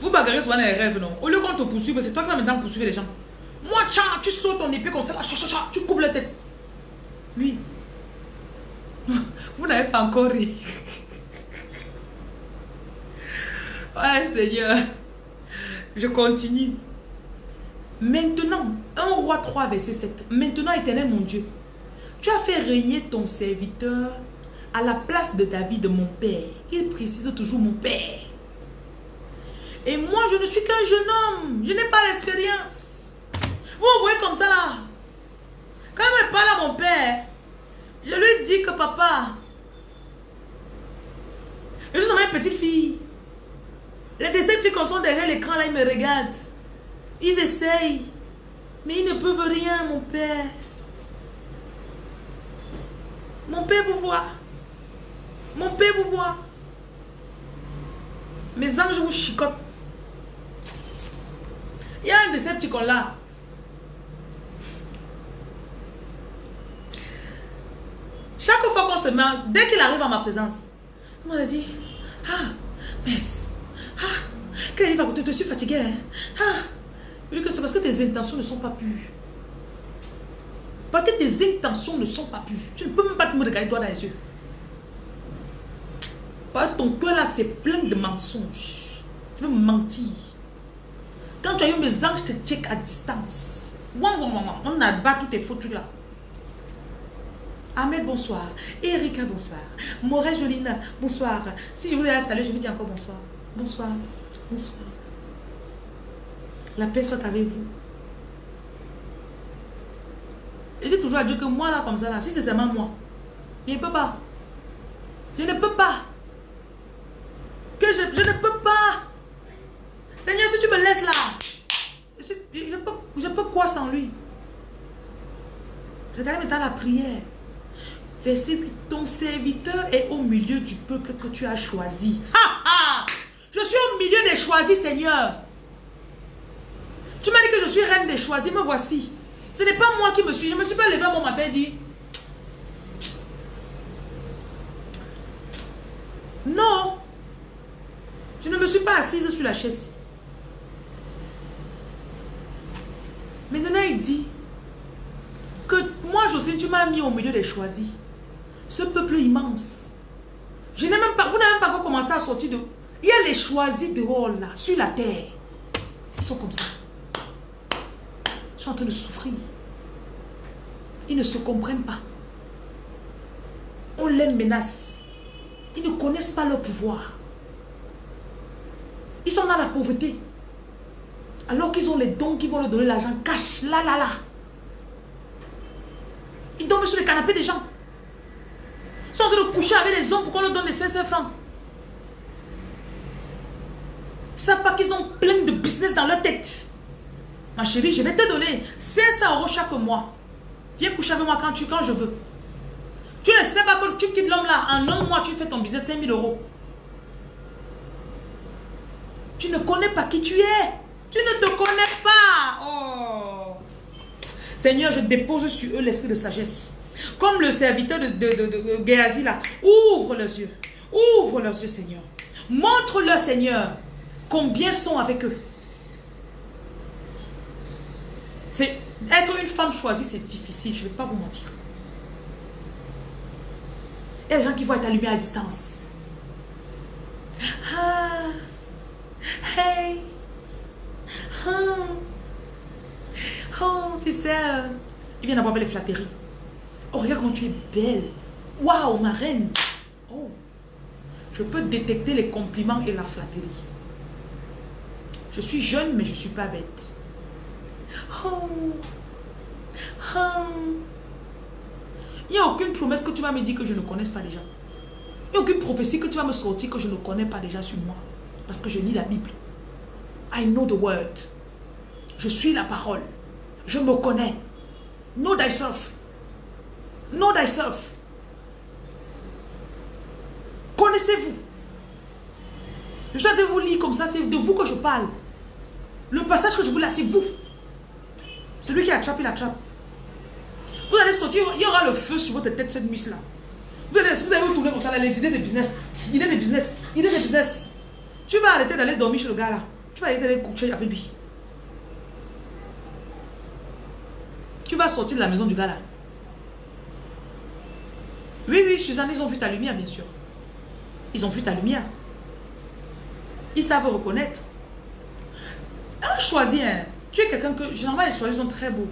Vous bagarrez souvent les rêves, non? Au lieu qu'on te poursuive, c'est toi qui vas maintenant poursuivre les gens. Moi, tiens, tu sautes ton épée comme ça, là, tu coupes la tête. Oui. Vous n'avez pas encore ri. Ouais, Seigneur. Je continue. Maintenant, 1 roi 3, verset 7. Maintenant, éternel mon Dieu, tu as fait régner ton serviteur à la place de David, mon père. Il précise toujours mon père. Et moi, je ne suis qu'un jeune homme. Je n'ai pas l'expérience. Vous voyez comme ça là. Quand il me parle à mon père, je lui dis que papa, je suis une petite fille. Les décepticons sont derrière l'écran là, ils me regardent. Ils essayent. Mais ils ne peuvent rien, mon père. Mon père vous voit. Mon père vous voit. Mes anges vous chicotent. Il y a un décepticon là. Chaque fois qu'on se met, dès qu'il arrive à ma présence, on m'a dit, ah, mais, ah, il va côté, je suis fatigué. Hein. Ah, je dis que c'est parce que tes intentions ne sont pas pures. Parce que tes intentions ne sont pas pures. Tu ne peux même pas te regarder toi dans les yeux. Parce que ton cœur là, c'est plein de mensonges. Tu veux mentir. Quand tu as eu mes anges, te check à distance. On abat tous tes faux là. Ahmed, bonsoir. Erika, bonsoir. Morel Jolina, bonsoir. Si je vous ai à saluer, je vous dis encore bonsoir. Bonsoir. Bonsoir. La paix soit avec vous. Je dis toujours à Dieu que moi, là, comme ça, là, si c'est seulement moi, je ne peux pas. Je ne peux pas. Que je, ne peux pas. Seigneur, si tu me laisses là, je, peux, je peux quoi sans lui Regardez maintenant la prière. Verset 8. Ton serviteur est au milieu du peuple que tu as choisi. Je suis au milieu des choisis, Seigneur. Tu m'as dit que je suis reine des choisis, me voici. Ce n'est pas moi qui me suis. Je ne me suis pas levé mon matin et dit. Non. Je ne me suis pas assise sur la chaise. Maintenant, il dit que moi, Jocelyne, tu m'as mis au milieu des choisis. Ce peuple immense. Je n'ai même pas, vous n'avez même pas encore commencé à sortir de... Il y a les choisis dehors là, sur la terre. Ils sont comme ça. En train de souffrir. Ils ne se comprennent pas. On les menace. Ils ne connaissent pas leur pouvoir. Ils sont dans la pauvreté. Alors qu'ils ont les dons qui vont leur donner l'argent cash. Là, là, là. Ils dorment sur les canapés des gens. Ils sont en train de coucher avec les hommes pour qu'on leur donne les 500 francs. Ils savent pas qu'ils ont plein de business dans leur tête. Ma chérie, je vais te donner 500 euros chaque mois. Viens coucher avec moi quand, tu, je veux. Tu ne sais pas que tu quittes l'homme là. En un mois, tu fais ton business 5000 euros. Tu ne connais pas qui tu es. Tu ne te connais pas. Oh. Seigneur, je dépose sur eux l'esprit de sagesse. Comme le serviteur de, de, là. Ouvre leurs yeux. Ouvre leurs yeux, Seigneur. Montre-leur, Seigneur, combien sont avec eux. C'est être une femme choisie, c'est difficile, je ne vais pas vous mentir. Il y a des gens qui vont être allumés à distance. Ah, hey, ah, oh, tu sais, euh, il vient d'avoir les flatteries. Oh, regarde comment tu es belle. Waouh, ma reine. Oh, je peux détecter les compliments et la flatterie. Je suis jeune, mais je ne suis pas bête. Il n'y a aucune promesse que tu vas me dire que je ne connaisse pas déjà. Il n'y a aucune prophétie que tu vas me sortir que je ne connais pas déjà sur moi. Parce que je lis la Bible. I know the word. Je suis la parole. Je me connais. Know thyself. Know thyself. Connaissez-vous. Je suis de vous lire comme ça, c'est de vous que je parle. Le passage que je vous là, c'est vous. Celui qui attrape, il attrape. Vous allez sortir, il y aura le feu sur votre tête cette nuit-là. Vous allez, vous allez vous tourner comme ça, les idées de business. Idées de business. Idées de business. Tu vas arrêter d'aller dormir chez le gars là. Tu vas arrêter d'aller coucher avec lui. Tu vas sortir de la maison du gars là. Oui, oui, Suzanne, ils ont vu ta lumière, bien sûr. Ils ont vu ta lumière. Ils savent reconnaître. Un choisir. Tu es quelqu'un que, généralement, les choisis sont très beaux.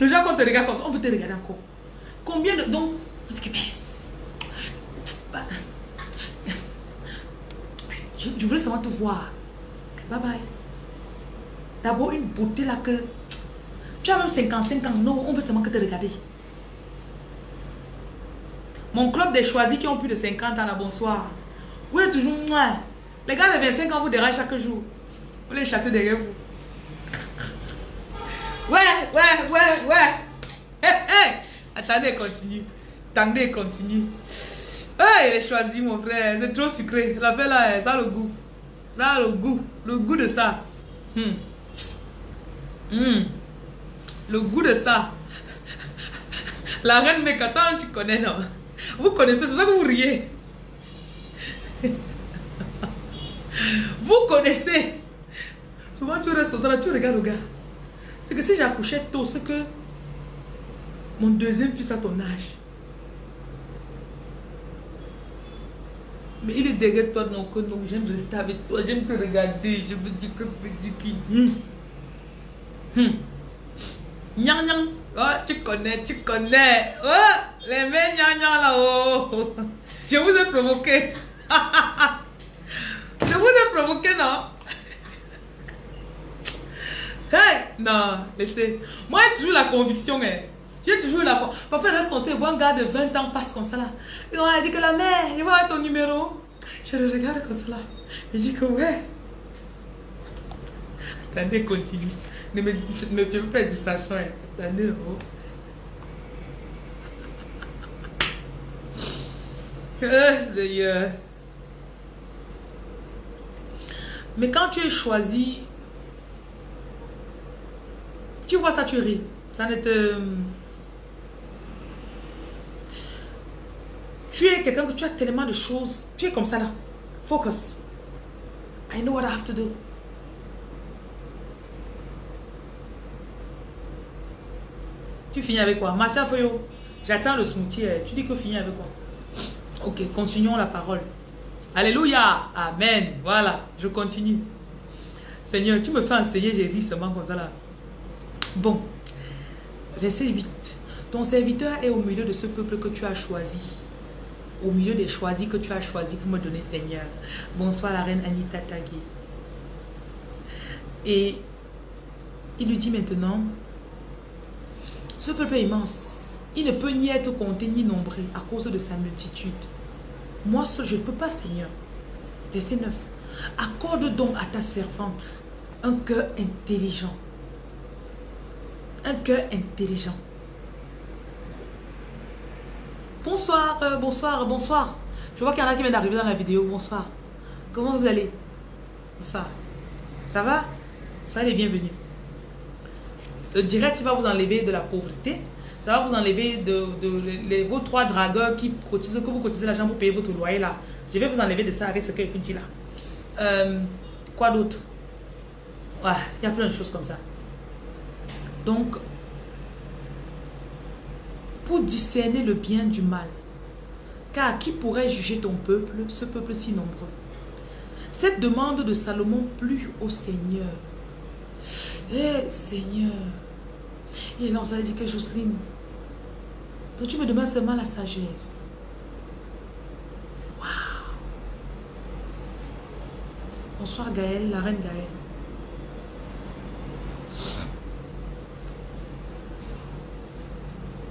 Le gens, quand on te regarde comme ça, on veut te regarder encore. Combien de. Donc, on dit que. Bah, je, je voulais seulement te voir. Bye bye. D'abord, une beauté là que. Tu as même 55 ans. Non, on veut seulement que te regarder. Mon club des choisis qui ont plus de 50 ans là, bonsoir. Vous êtes toujours. Les gars de 25 ans vous dérangent chaque jour. Vous les chassez derrière vous. Ouais, ouais, ouais, ouais. Hey, hey. Attendez, continue. Attendez, continue. Hey, il choisi, mon frère. C'est trop sucré. La fait là, ça a le goût. Ça a le goût. Le goût de ça. Hmm. Hmm. Le goût de ça. La reine Mécatan, tu connais, non? Vous connaissez, c'est ça que vous riez. Vous connaissez. Souvent, tu restes là, tu regardes le gars que si j'accouchais tôt, c'est que mon deuxième fils a ton âge. Mais il est derrière toi, que non, j'aime rester avec toi, j'aime te regarder, je veux dire que petit hum. hum. Nyang nyang. Oh, tu connais, tu connais. Oh, les mains nyang nyang là-haut. Je vous ai provoqué. je vous ai provoqué, non? Hey! Non, laissez. Moi, j'ai toujours la conviction, hein. J'ai toujours la Parfois, lorsqu'on sait, un gars de 20 ans passe comme ça là. Et on dit que la mère, il va ton numéro. Je le regarde comme ça là. Il dit que ouais. Attendez, continue. Ne me, me fais pas de distraction. Hein. Attendez. Oh, Mais quand tu es choisi tu vois ça, tu ris. Ça ne te... Tu es quelqu'un que tu as tellement de choses. Tu es comme ça là. Focus. I know what I have to do. Tu finis avec quoi? Marcia Foyo, j'attends le smoothie. Eh. Tu dis que finis avec quoi? Ok, continuons la parole. Alléluia. Amen. Voilà, je continue. Seigneur, tu me fais enseigner, j'ai ri seulement comme ça là. Bon. Verset 8. Ton serviteur est au milieu de ce peuple que tu as choisi. Au milieu des choisis que tu as choisi pour me donner, Seigneur. Bonsoir la reine Anita Tagui. Et il lui dit maintenant, ce peuple est immense. Il ne peut ni être compté ni nombré à cause de sa multitude. Moi je ne peux pas, Seigneur. Verset 9. Accorde donc à ta servante un cœur intelligent. Un cœur intelligent. Bonsoir, euh, bonsoir, bonsoir. Je vois qu'il y en a qui viennent d'arriver dans la vidéo. Bonsoir. Comment vous allez? Ça va? Ça les bienvenus. Le direct va vous enlever de la pauvreté. Ça va vous enlever de, vos trois dragueurs qui cotisent, que vous cotisez l'argent pour payer votre loyer. Je vais vous enlever de ça avec ce que je vous dis là. Euh, quoi d'autre? Ouais, il y a plein de choses comme ça. Donc, pour discerner le bien du mal, car qui pourrait juger ton peuple, ce peuple si nombreux? Cette demande de Salomon plut au Seigneur. Eh Seigneur, et là on s'est dit que Jocelyne, donc tu me demandes seulement la sagesse. Waouh Bonsoir Gaëlle, la reine Gaëlle.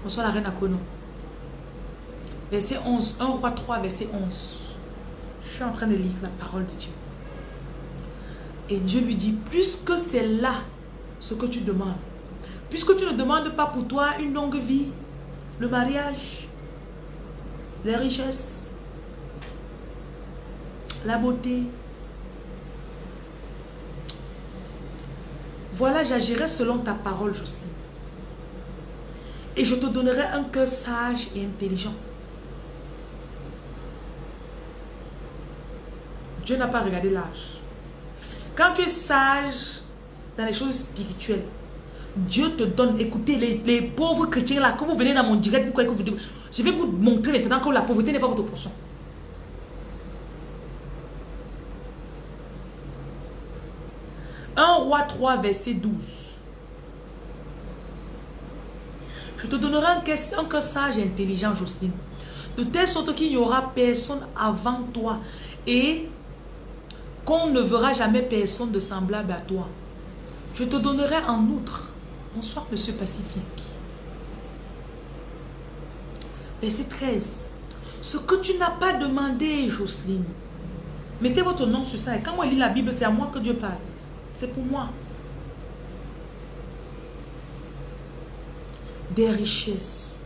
Bonsoir la reine Akono. Verset 11. 1 roi 3, verset 11. Je suis en train de lire la parole de Dieu. Et Dieu lui dit, puisque c'est là ce que tu demandes, puisque tu ne demandes pas pour toi une longue vie, le mariage, les richesses, la beauté. Voilà, j'agirai selon ta parole, Jocelyne. Et je te donnerai un cœur sage et intelligent. Dieu n'a pas regardé l'âge. Quand tu es sage dans les choses spirituelles, Dieu te donne, écoutez, les, pauvres chrétiens là, que vous venez dans mon direct, vous que vous je vais vous montrer maintenant que la pauvreté n'est pas votre portion. Un roi 3, verset 12. Je te donnerai un cœur, sage et intelligent, Jocelyne. De telle sorte qu'il n'y aura personne avant toi. Et qu'on ne verra jamais personne de semblable à toi. Je te donnerai en outre. Bonsoir, monsieur Pacifique. Verset 13. Ce que tu n'as pas demandé, Jocelyne. Mettez votre nom sur ça. Et quand moi lis la Bible, c'est à moi que Dieu parle. C'est pour moi. Des richesses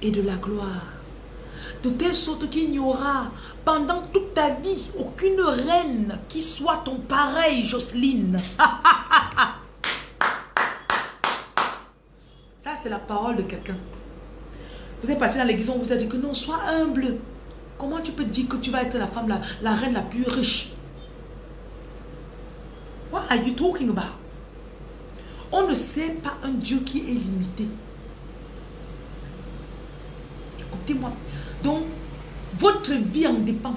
et de la gloire. De telle sorte qu'il n'y aura pendant toute ta vie aucune reine qui soit ton pareil, Jocelyne. Ça, c'est la parole de quelqu'un. Vous êtes passé dans l'église, on vous a dit que non, sois humble. Comment tu peux dire que tu vas être la femme, la, la reine la plus riche? What are you talking about? On ne sait pas un Dieu qui est limité. Écoutez-moi. Donc, votre vie en dépend.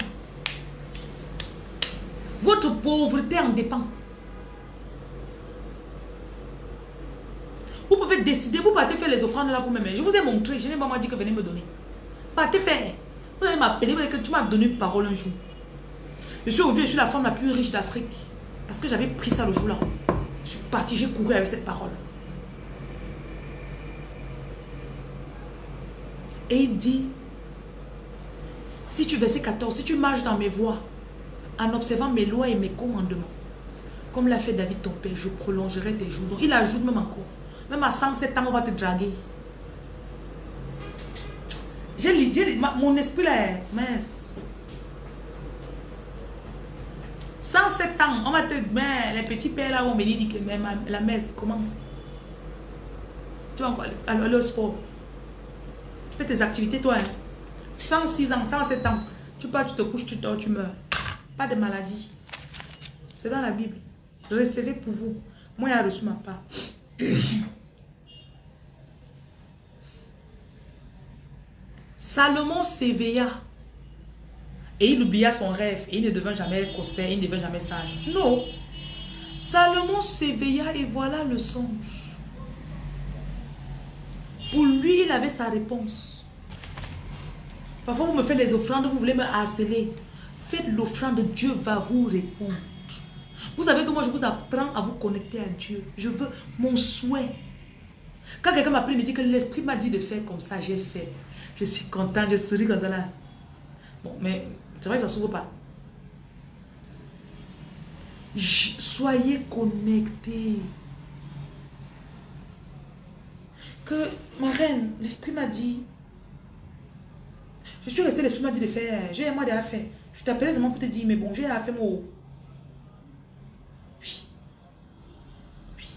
Votre pauvreté en dépend. Vous pouvez décider, vous partez faire les offrandes là vous-même. Je vous ai montré, je n'ai pas dit que venez me donner. Partez faire. Vous allez m'appeler, vous allez que tu m'as donné une parole un jour. Je suis aujourd'hui, je suis la femme la plus riche d'Afrique. Parce que j'avais pris ça le jour-là. Je suis partie, j'ai couru avec cette parole. Et il dit, si tu, verset 14, si tu marches dans mes voies, en observant mes lois et mes commandements, comme l'a fait David ton père, je prolongerai tes jours. Donc il ajoute même encore. Même à 107 ans, on va te draguer. J'ai mon esprit là, mince. 107 ans, on va te... Mais les petits pères là, on me dit que la mère, comment? Tu vas encore aller au sport. Fais tes activités, toi. 106 hein. ans, 107 ans. Tu pars, tu te couches, tu dors, tu meurs. Pas de maladie. C'est dans la Bible. Recevez pour vous. Moi, il a reçu ma part. Salomon s'éveilla. Et il oublia son rêve. Et il ne devint jamais prospère. Il ne devint jamais sage. Non. Salomon s'éveilla et voilà le songe. Pour lui, il avait sa réponse. Parfois, vous me faites les offrandes, vous voulez me harceler. Faites l'offrande, Dieu va vous répondre. Vous savez que moi, je vous apprends à vous connecter à Dieu. Je veux mon souhait. Quand quelqu'un m'appelle et me dit que l'Esprit m'a dit de faire comme ça, j'ai fait. Je suis content, je souris comme ça. Bon, mais c'est vrai que ça ne s'ouvre pas. soyez connectés. Que, ma reine, l'Esprit m'a dit. Je suis resté, l'Esprit m'a dit de faire. J'ai mois déjà fait. Je t'appelais seulement pour te dire, mais bon, j'ai à faire mon... Oui. Oui.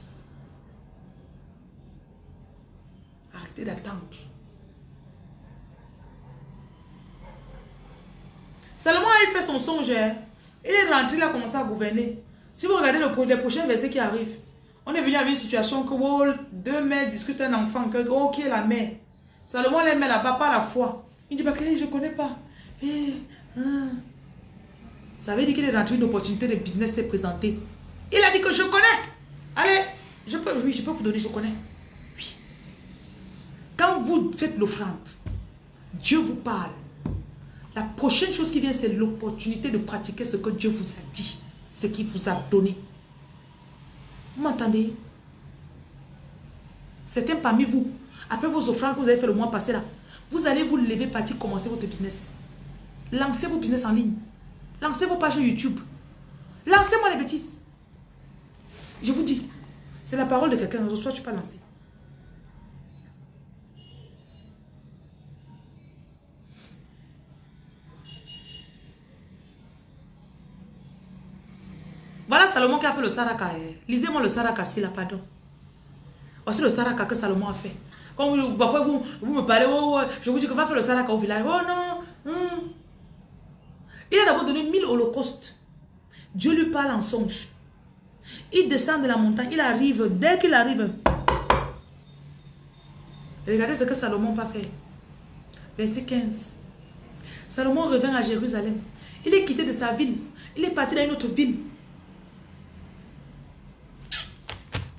Arrêtez d'attendre. Salomon a fait son songe. Hein. Il est rentré, il a commencé à gouverner. Si vous regardez le, les prochains versets qui arrivent, on est venu avec une situation que deux mères discutent un enfant, que oh, qui est la mère? Salomon les met là-bas par la foi. Il dit, bah, je ne connais pas. Eh, hein. Ça veut dire qu'il est rentré, une opportunité de business s'est présentée. Il a dit que je connais. Allez, je peux, oui, je peux vous donner, je connais. Oui. Quand vous faites l'offrande, Dieu vous parle. La prochaine chose qui vient, c'est l'opportunité de pratiquer ce que Dieu vous a dit, ce qu'il vous a donné. Vous m'entendez? Certains parmi vous, après vos offrandes que vous avez fait le mois passé là, vous allez vous lever, partir, commencer votre business. Lancez vos business en ligne. Lancez vos pages YouTube. Lancez-moi les bêtises. Je vous dis, c'est la parole de quelqu'un, soit tu peux lancer. Voilà Salomon qui a fait le saraka. Eh. Lisez-moi le saraka s'il a pardon. Voici le saraka que Salomon a fait. Quand vous, parfois vous, me parlez, oh, oh, je vous dis que va faire le saraka au village. Oh non. Hmm. Il a d'abord donné mille holocaustes. Dieu lui parle en songe. Il descend de la montagne, il arrive, dès qu'il arrive, regardez ce que Salomon va faire. Verset 15. Salomon revient à Jérusalem. Il est quitté de sa ville. Il est parti dans une autre ville.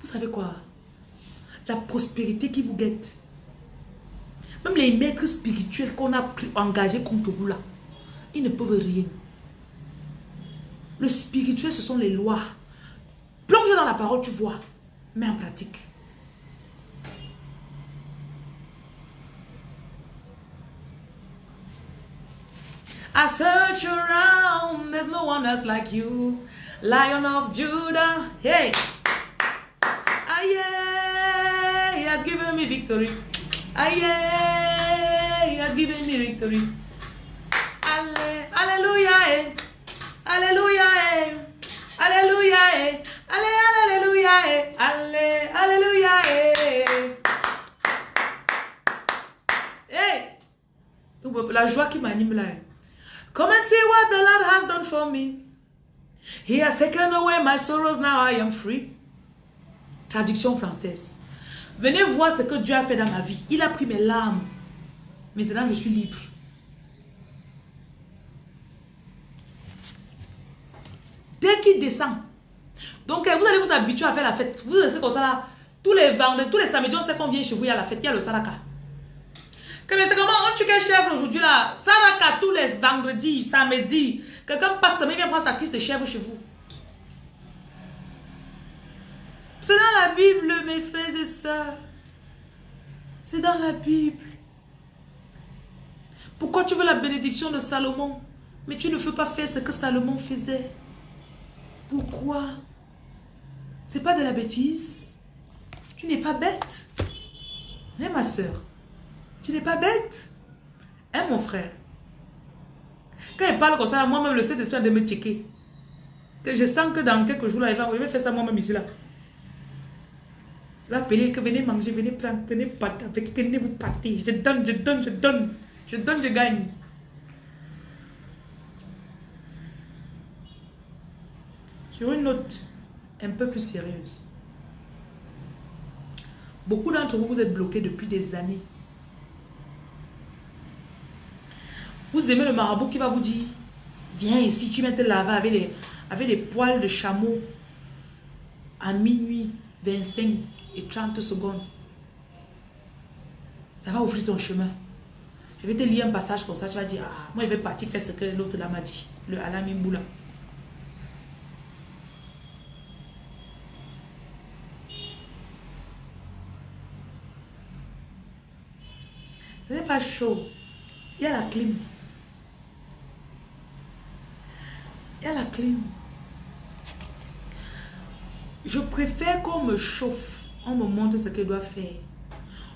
Vous savez quoi? La prospérité qui vous guette. Même les maîtres spirituels qu'on a engagés contre vous là. Ils ne peuvent rien. Le spirituel, ce sont les lois. Plonge dans la parole, tu vois. Mais en pratique. I search around, there's no one else like you. Lion of Judah, hey. Aye, he has given me victory. Aye, he has given me victory. Alléluia. Eh. Alléluia. Eh. Alléluia. Eh. Allez, alléluia. Allez, alléluia. Hey. La joie qui m'anime là. Come and see what the Lord has done for me. He has taken away my sorrows, now I am free. Traduction française. Venez voir ce que Dieu a fait dans ma vie. Il a pris mes larmes. Maintenant, je suis libre. Dès qu'il descend. Donc, vous allez vous habituer à faire la fête. Vous restez comme ça là. Tous les vendredis, tous les samedis, on sait qu'on vient chez vous, il y a la fête, il y a le saraka. C'est comment on tue quel chèvre aujourd'hui là? Saraka tous les vendredis, samedis. Quelqu'un passe il vient prendre sa cuisse de chèvre chez vous. C'est dans la Bible, mes frères et sœurs. C'est dans la Bible. Pourquoi tu veux la bénédiction de Salomon? Mais tu ne veux pas faire ce que Salomon faisait. Pourquoi? C'est pas de la bêtise. Tu n'es pas bête. Hein, ma soeur Tu n'es pas bête. Hein, mon frère? Quand il parle comme ça, moi-même, le Saint-Esprit de me checker. Je sens que dans quelques jours, là, il va faire ça moi-même ici, là. Il va appeler que venez manger, venez prendre, venez partager, venez vous partir. Je donne, je donne, je donne. Je donne, je gagne. Sur une note un peu plus sérieuse. Beaucoup d'entre vous, vous êtes bloqués depuis des années. Vous aimez le marabout qui va vous dire, viens ici, tu mets te laver avec les, avec les poils de chameau à minuit 25 et 30 secondes. Ça va ouvrir ton chemin. Je vais te lire un passage comme ça, tu vas dire, ah, moi je vais partir faire ce que l'autre là m'a dit. Le Alamimboula. Ce n'est pas chaud. Il y a la clim. Il y a la clim. Je préfère qu'on me chauffe, on me montre ce que je dois faire.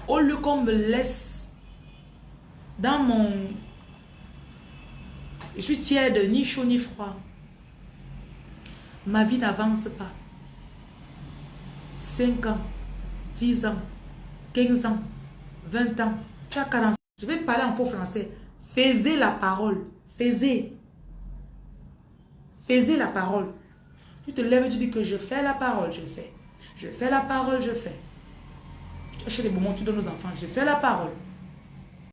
Au lieu qu'on me laisse dans mon... Je suis tiède, ni chaud ni froid. Ma vie n'avance pas. 5 ans, 10 ans, 15 ans, 20 ans, tu as 40 Je vais parler en faux français. Faisez la parole. Faisez. Faisez la parole. Tu te lèves et tu dis que je fais la parole, je fais. Je fais la parole, je fais. Achètes les moments, tu donnes aux enfants. Je fais la parole.